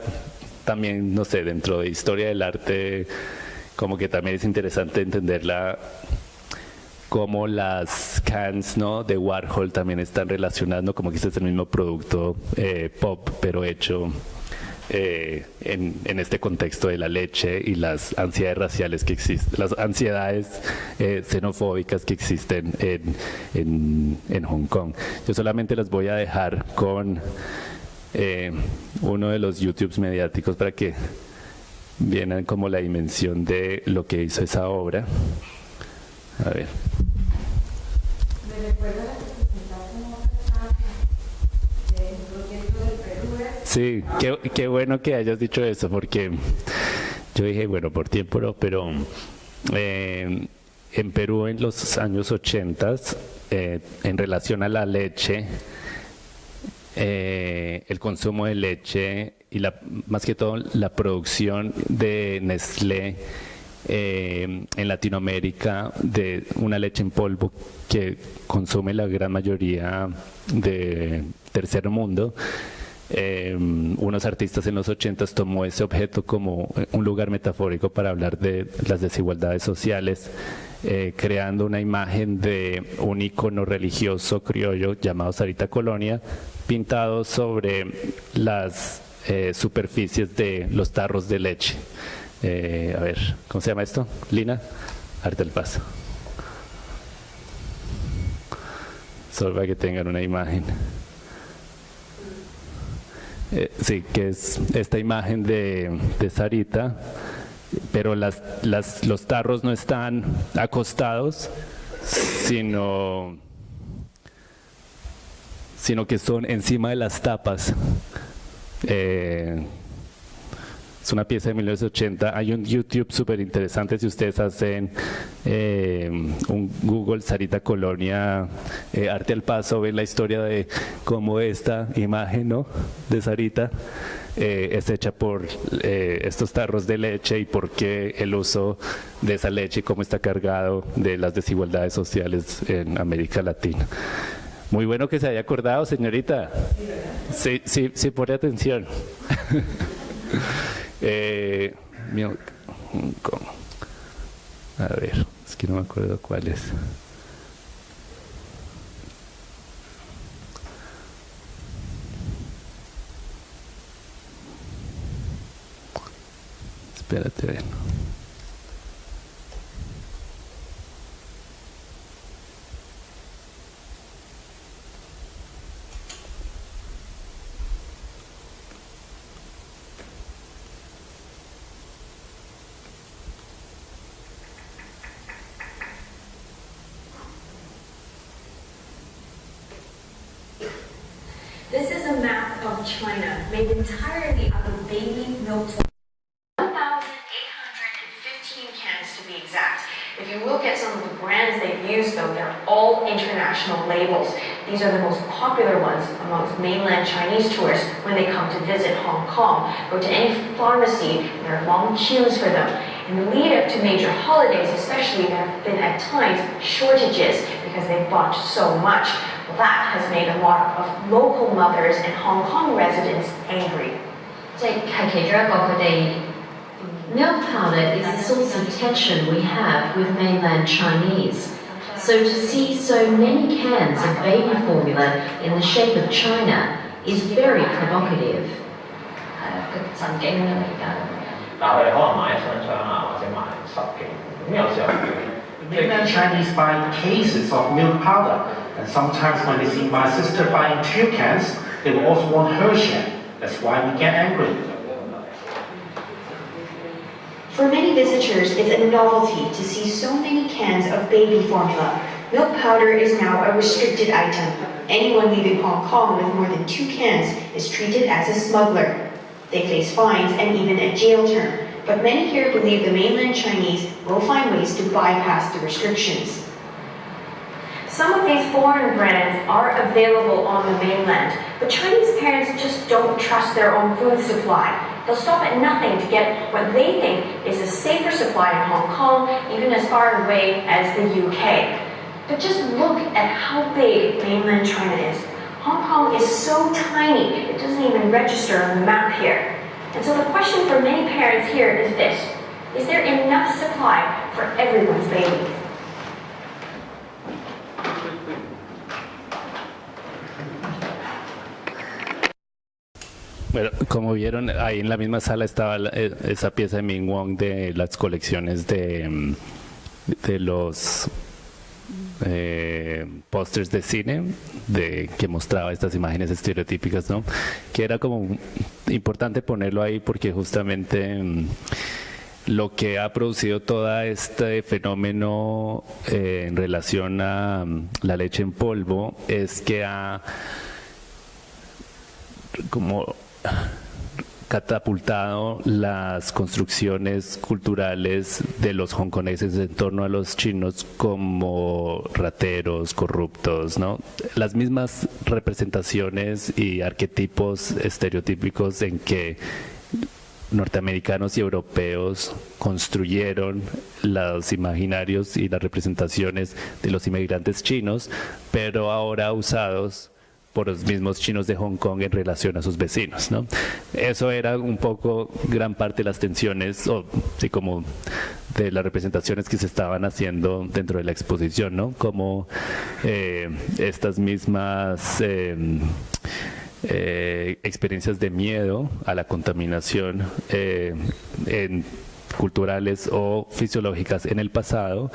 también, no sé, dentro de historia del arte, como que también es interesante entenderla como las cans ¿no? de Warhol también están relacionando como que el mismo producto eh, pop, pero hecho eh, en, este contexto de la leche y las ansiedades raciales que existen, las ansiedades eh, xenofóbicas que existen en, en, Hong Kong. Yo solamente las voy a dejar con uno de los YouTubes mediáticos para que vean como la dimensión de lo que hizo esa obra. A ver. Sí, qué, qué, bueno que hayas dicho eso, porque yo dije, bueno, por tiempo no, pero eh, en Perú en los años 80, eh, en relación a la leche, eh, el consumo de leche y la, más que todo la producción de Nestlé eh, en Latinoamérica de una leche en polvo que consume la gran mayoría de tercer mundo. Eh, unos artistas en los 80 tomó ese objeto como un lugar metafórico para hablar de las desigualdades sociales, eh, creando una imagen de un icono religioso criollo llamado Sarita Colonia, pintado sobre las superficies de los tarros de leche. Eh, a ver, ¿cómo se llama esto? Lina, arte el paso. Solo para que tengan una imagen. Eh, sí, que es esta imagen de, Sarita, pero las, los tarros no están acostados, sino, sino que son encima de las tapas. Eh, Es una pieza de 1980. Hay un YouTube súper interesante si ustedes hacen eh, un Google Sarita Colonia eh, Arte al Paso, ven la historia de cómo esta imagen ¿no? de Sarita eh, es hecha por estos tarros de leche y por qué el uso de esa leche y cómo está cargado de las desigualdades sociales en América Latina. Muy bueno que se haya acordado, señorita. Sí, sí, sí, pone atención. Eh, A ver, es que no me acuerdo cuál es. Espérate, ven. China made entirely out of baby milk 1,815 cans to be exact. If you look at some of the brands they've used though, they're all international labels. These are the most popular ones amongst mainland Chinese tourists when they come to visit Hong Kong. Go to any pharmacy, there are long queues for them. In the lead up to major holidays especially, there have been at times shortages because they've bought so much. Well, That has made a lot of local mothers and Hong Kong residents angry. Milk powder is a source of tension we have with mainland Chinese. So to see so many cans of baby formula in the shape of China is very provocative. Mainland Chinese buy cases of milk powder and sometimes when they see my sister buying two cans, they will also want her share. That's why we get angry. For many visitors, it's a novelty to see so many cans of baby formula. Milk powder is now a restricted item. Anyone leaving Hong Kong with more than two cans is treated as a smuggler. They face fines and even a jail term, but many here believe the mainland Chinese will find ways to bypass the restrictions. Some of these foreign brands are available on the mainland, but Chinese parents just don't trust their own food supply. They'll stop at nothing to get what they think is a safer supply in Hong Kong, even as far away as the UK. But just look at how big mainland China is. Hong Kong is so tiny, it doesn't even register on the map here. And so the question for many parents here is this, is there enough supply for everyone's baby? Bueno, como vieron, ahí en la misma sala estaba eh, esa pieza de Ming Wong de las colecciones de, mm, de los eh, pósters de cine de que mostraba estas imágenes estereotípicas, ¿no? Que era como importante ponerlo ahí porque justamente mm, lo que ha producido todo este fenómeno eh, en relación a mm, la leche en polvo es que ha como catapultado las construcciones culturales de los hongkoneses en torno a los chinos como rateros, corruptos, ¿no? Las mismas representaciones y arquetipos estereotípicos en que norteamericanos y europeos construyeron los imaginarios y las representaciones de los inmigrantes chinos, pero ahora usados por los mismos chinos de Hong Kong en relación a sus vecinos. ¿no? Eso era un poco gran parte de las tensiones, o sí, como de las representaciones que se estaban haciendo dentro de la exposición, ¿no? como eh, estas mismas... Eh, eh, experiencias de miedo a la contaminación en culturales o fisiológicas en el pasado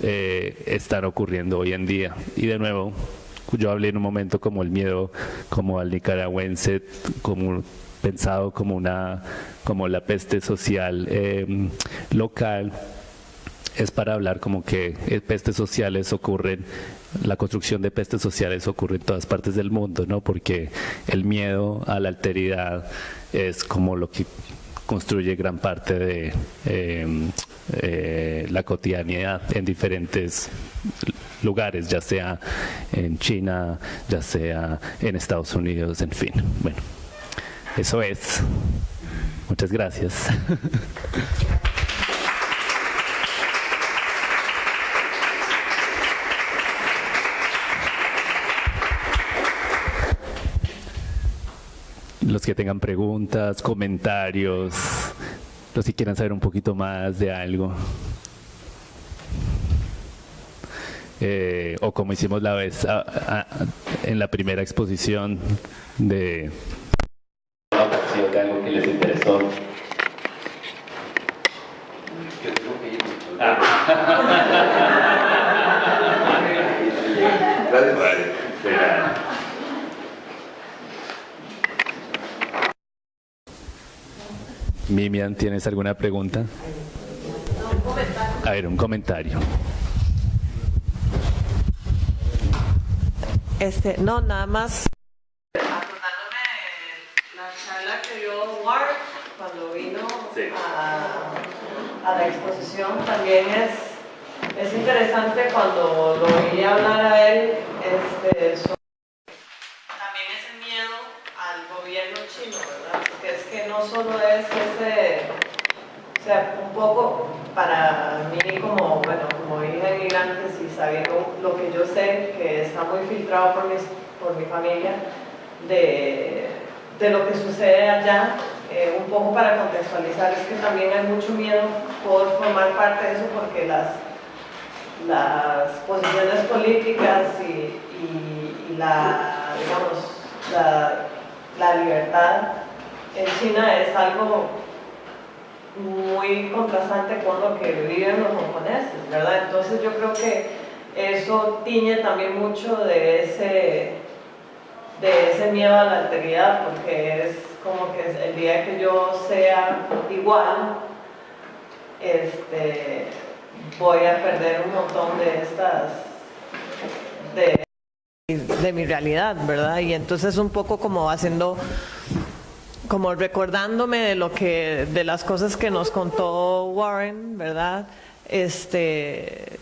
están ocurriendo hoy en día. Y de nuevo, yo hablé en un momento como el miedo como al nicaragüense, como pensado como una como la peste social em, local es para hablar como que eh, pestes sociales ocurren, la construcción de pestes sociales ocurre en todas partes del mundo, ¿no? Porque el miedo a la alteridad es como lo que construye gran parte de em, eh, la cotidianidad en diferentes lugares, ya sea en China, ya sea en Estados Unidos, en fin. Bueno, eso es. Muchas gracias. <laughs> los que tengan preguntas, comentarios, los que quieran saber un poquito más de algo. Eh, o como hicimos la vez en la primera exposición de algo que les interesó. Mimian, ¿tienes alguna pregunta? A ver, un comentario. Este, no, nada más acordándome la charla que dio Ward cuando vino a, la exposición, también es, es interesante cuando lo oí hablar a él este, no solo es ese, o sea, un poco para mí como, bueno, como hija de migrantes y sabiendo lo que yo sé, que está muy filtrado por, mis, por mi familia, de, de lo que sucede allá, eh, un poco para contextualizar, es que también hay mucho miedo por formar parte de eso porque las, las posiciones políticas y, y, la, digamos, la, la libertad en China es algo muy contrastante con lo que viven los hongkoneses, ¿verdad? Entonces yo creo que eso tiñe también mucho de ese, de ese miedo a la alteridad, porque es como que el día que yo sea igual, este, voy a perder un montón de estas... De, de mi realidad, ¿verdad? Y entonces un poco como haciendo como recordándome de lo que, de las cosas que nos contó Warren, ¿verdad? Este,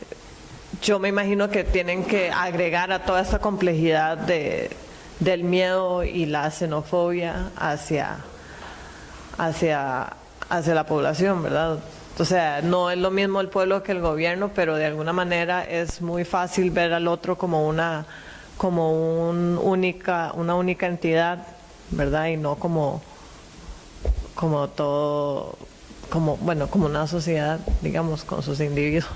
yo me imagino que tienen que agregar a toda esta complejidad de, del miedo y la xenofobia hacia, hacia, hacia la población, ¿verdad? O sea, no es lo mismo el pueblo que el gobierno, pero de alguna manera es muy fácil ver al otro como una, como un única, una única entidad, ¿verdad? Y no como como todo, como, bueno, como una sociedad, digamos, con sus individuos.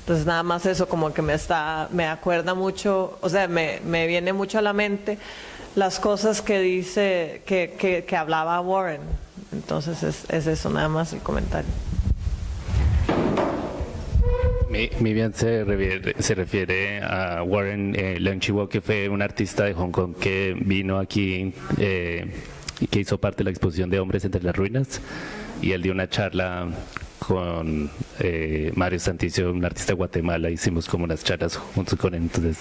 Entonces nada más eso como que me está, me acuerda mucho, o sea, me, me viene mucho a la mente las cosas que dice, que, que, hablaba Warren. Entonces es, es, eso nada más el comentario. Mi, bien se refiere, se refiere a Warren eh, Leung que fue un artista de Hong Kong que vino aquí eh, que hizo parte de la exposición de Hombres entre las Ruinas y él dio una charla con eh, Mario Santicio, un artista de Guatemala, hicimos como unas charlas juntos con él, entonces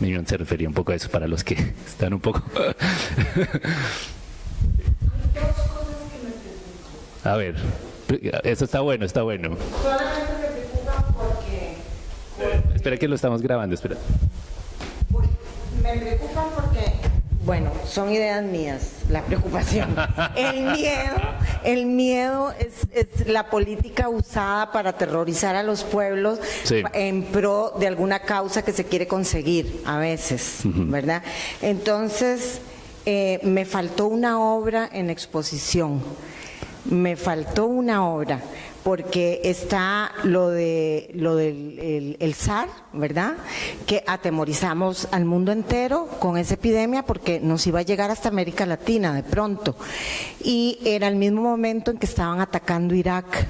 Minion se refería un poco a eso para los que <laughs> están un poco... <laughs> a ver, eso está bueno, está bueno. Solamente me porque... Espera que lo estamos grabando, espera. Me preocupa porque bueno, son ideas mías, la preocupación. <laughs> El miedo, el miedo es, la política usada para aterrorizar a los pueblos en pro de alguna causa que se quiere conseguir a veces, ¿verdad? Entonces, eh, me faltó una obra en exposición, me faltó una obra porque está lo de lo del el, SAR, ¿verdad? Que atemorizamos al mundo entero con esa epidemia porque nos iba a llegar hasta América Latina de pronto. Y era el mismo momento en que estaban atacando Irak.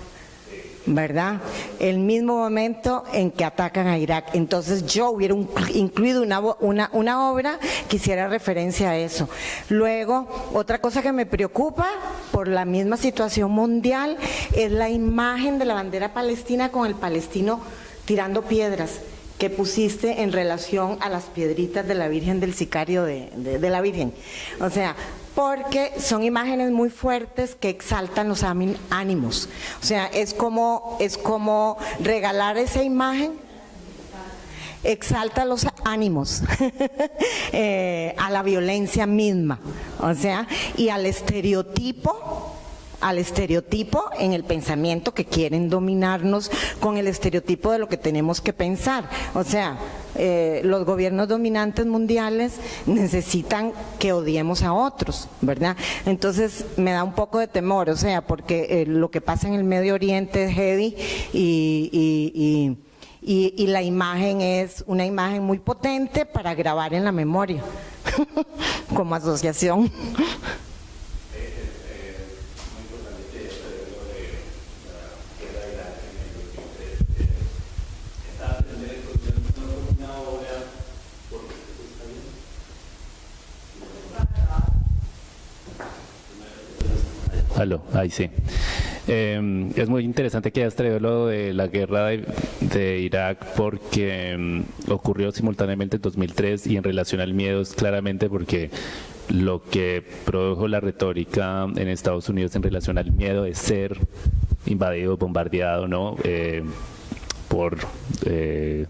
¿Verdad? El mismo momento en que atacan a Irak. Entonces yo hubiera incluido una, una, obra que hiciera referencia a eso. Luego, otra cosa que me preocupa por la misma situación mundial es la imagen de la bandera palestina con el palestino tirando piedras que pusiste en relación a las piedritas de la Virgen del Sicario de, de, de la Virgen. O sea, porque son imágenes muy fuertes que exaltan los ánimos. O sea, es como, es como regalar esa imagen exalta los ánimos <laughs> eh, a la violencia misma, o sea, y al estereotipo al estereotipo en el pensamiento que quieren dominarnos con el estereotipo de lo que tenemos que pensar. O sea, eh, los gobiernos dominantes mundiales necesitan que odiemos a otros, ¿verdad? Entonces me da un poco de temor, o sea, porque eh, lo que pasa en el Medio Oriente es heavy y, y la imagen es una imagen muy potente para grabar en la memoria, <laughs> como asociación. Ahí sí. Em, es muy interesante que hayas traído lo de la guerra de, Irak porque em, ocurrió simultáneamente en 2003 y en relación al miedo es claramente porque lo que produjo la retórica en Estados Unidos en relación al miedo es ser invadido, bombardeado, ¿no? Eh, por eh,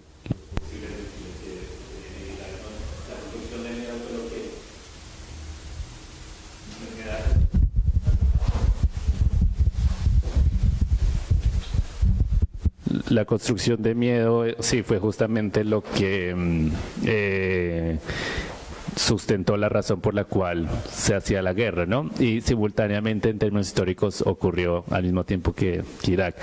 la construcción de miedo, eh, sí, fue justamente lo que mm, eh, sustentó la razón por la cual se hacía la guerra, ¿no? Y simultáneamente en términos históricos ocurrió al mismo tiempo que, Irak.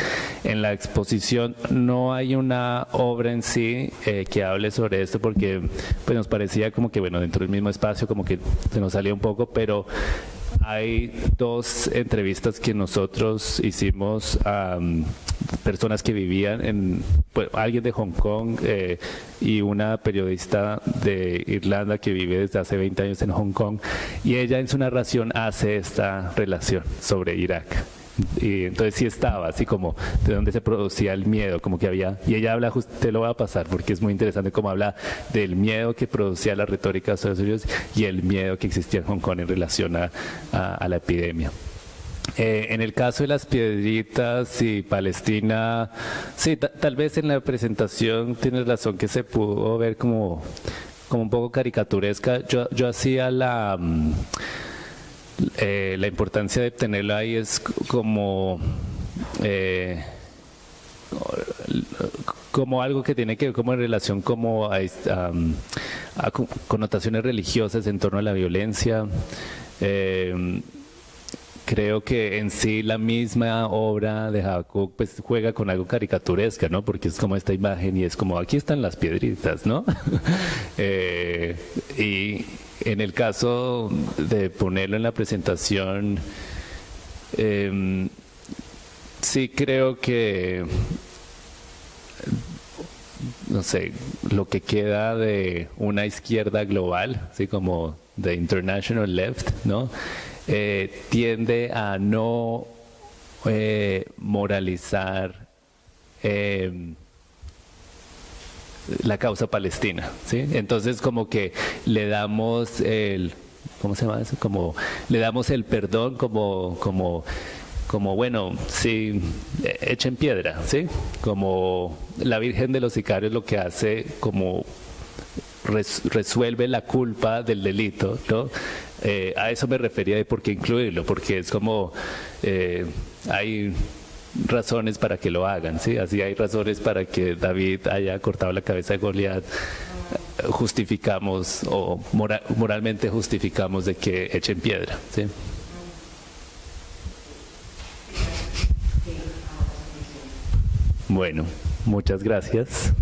En la exposición no hay una obra en sí eh, que hable sobre esto porque pues nos parecía como que, bueno, dentro del mismo espacio como que se nos salía un poco, pero hay dos entrevistas que nosotros hicimos a personas que vivían en, pues, alguien de Hong Kong eh, y una periodista de Irlanda que vive desde hace 20 años en Hong Kong y ella en su narración hace esta relación sobre Irak y entonces sí estaba así como de donde se producía el miedo, como que había, y ella habla, te lo voy a pasar porque es muy interesante cómo habla del miedo que producía la retórica de Estados Unidos y el miedo que existía en Hong Kong en relación a, la epidemia. Eh, en el caso de las piedritas y Palestina, sí, tal vez en la presentación tienes razón que se pudo ver como, como un poco caricaturesca. Yo, yo hacía la... Mm, eh, la importancia de tenerlo ahí es como eh, como algo que tiene que ver como en relación como a, connotaciones religiosas en torno a la violencia. Eh, creo que en sí la misma obra de Jacob pues juega con algo caricaturesca, ¿no? Porque es como esta imagen y es como aquí están las piedritas, ¿no? <laughs> y en el caso de ponerlo en la presentación, em, sí creo que, no sé, lo que queda de una izquierda global, así como de International Left, ¿no? Eh, tiende a no eh, moralizar em, la causa palestina, ¿sí? Entonces como que le damos el, ¿cómo se llama eso? Como le damos el perdón como, como, como bueno, sí, echen piedra, ¿sí? Como la Virgen de los Sicarios lo que hace como resuelve la culpa del delito, ¿no? Eh, a eso me refería de por qué incluirlo, porque es como eh, hay razones para que lo hagan, ¿sí? Así hay razones para que David haya cortado la cabeza de Goliat. Justificamos o moralmente justificamos de que echen piedra. Bueno, muchas gracias.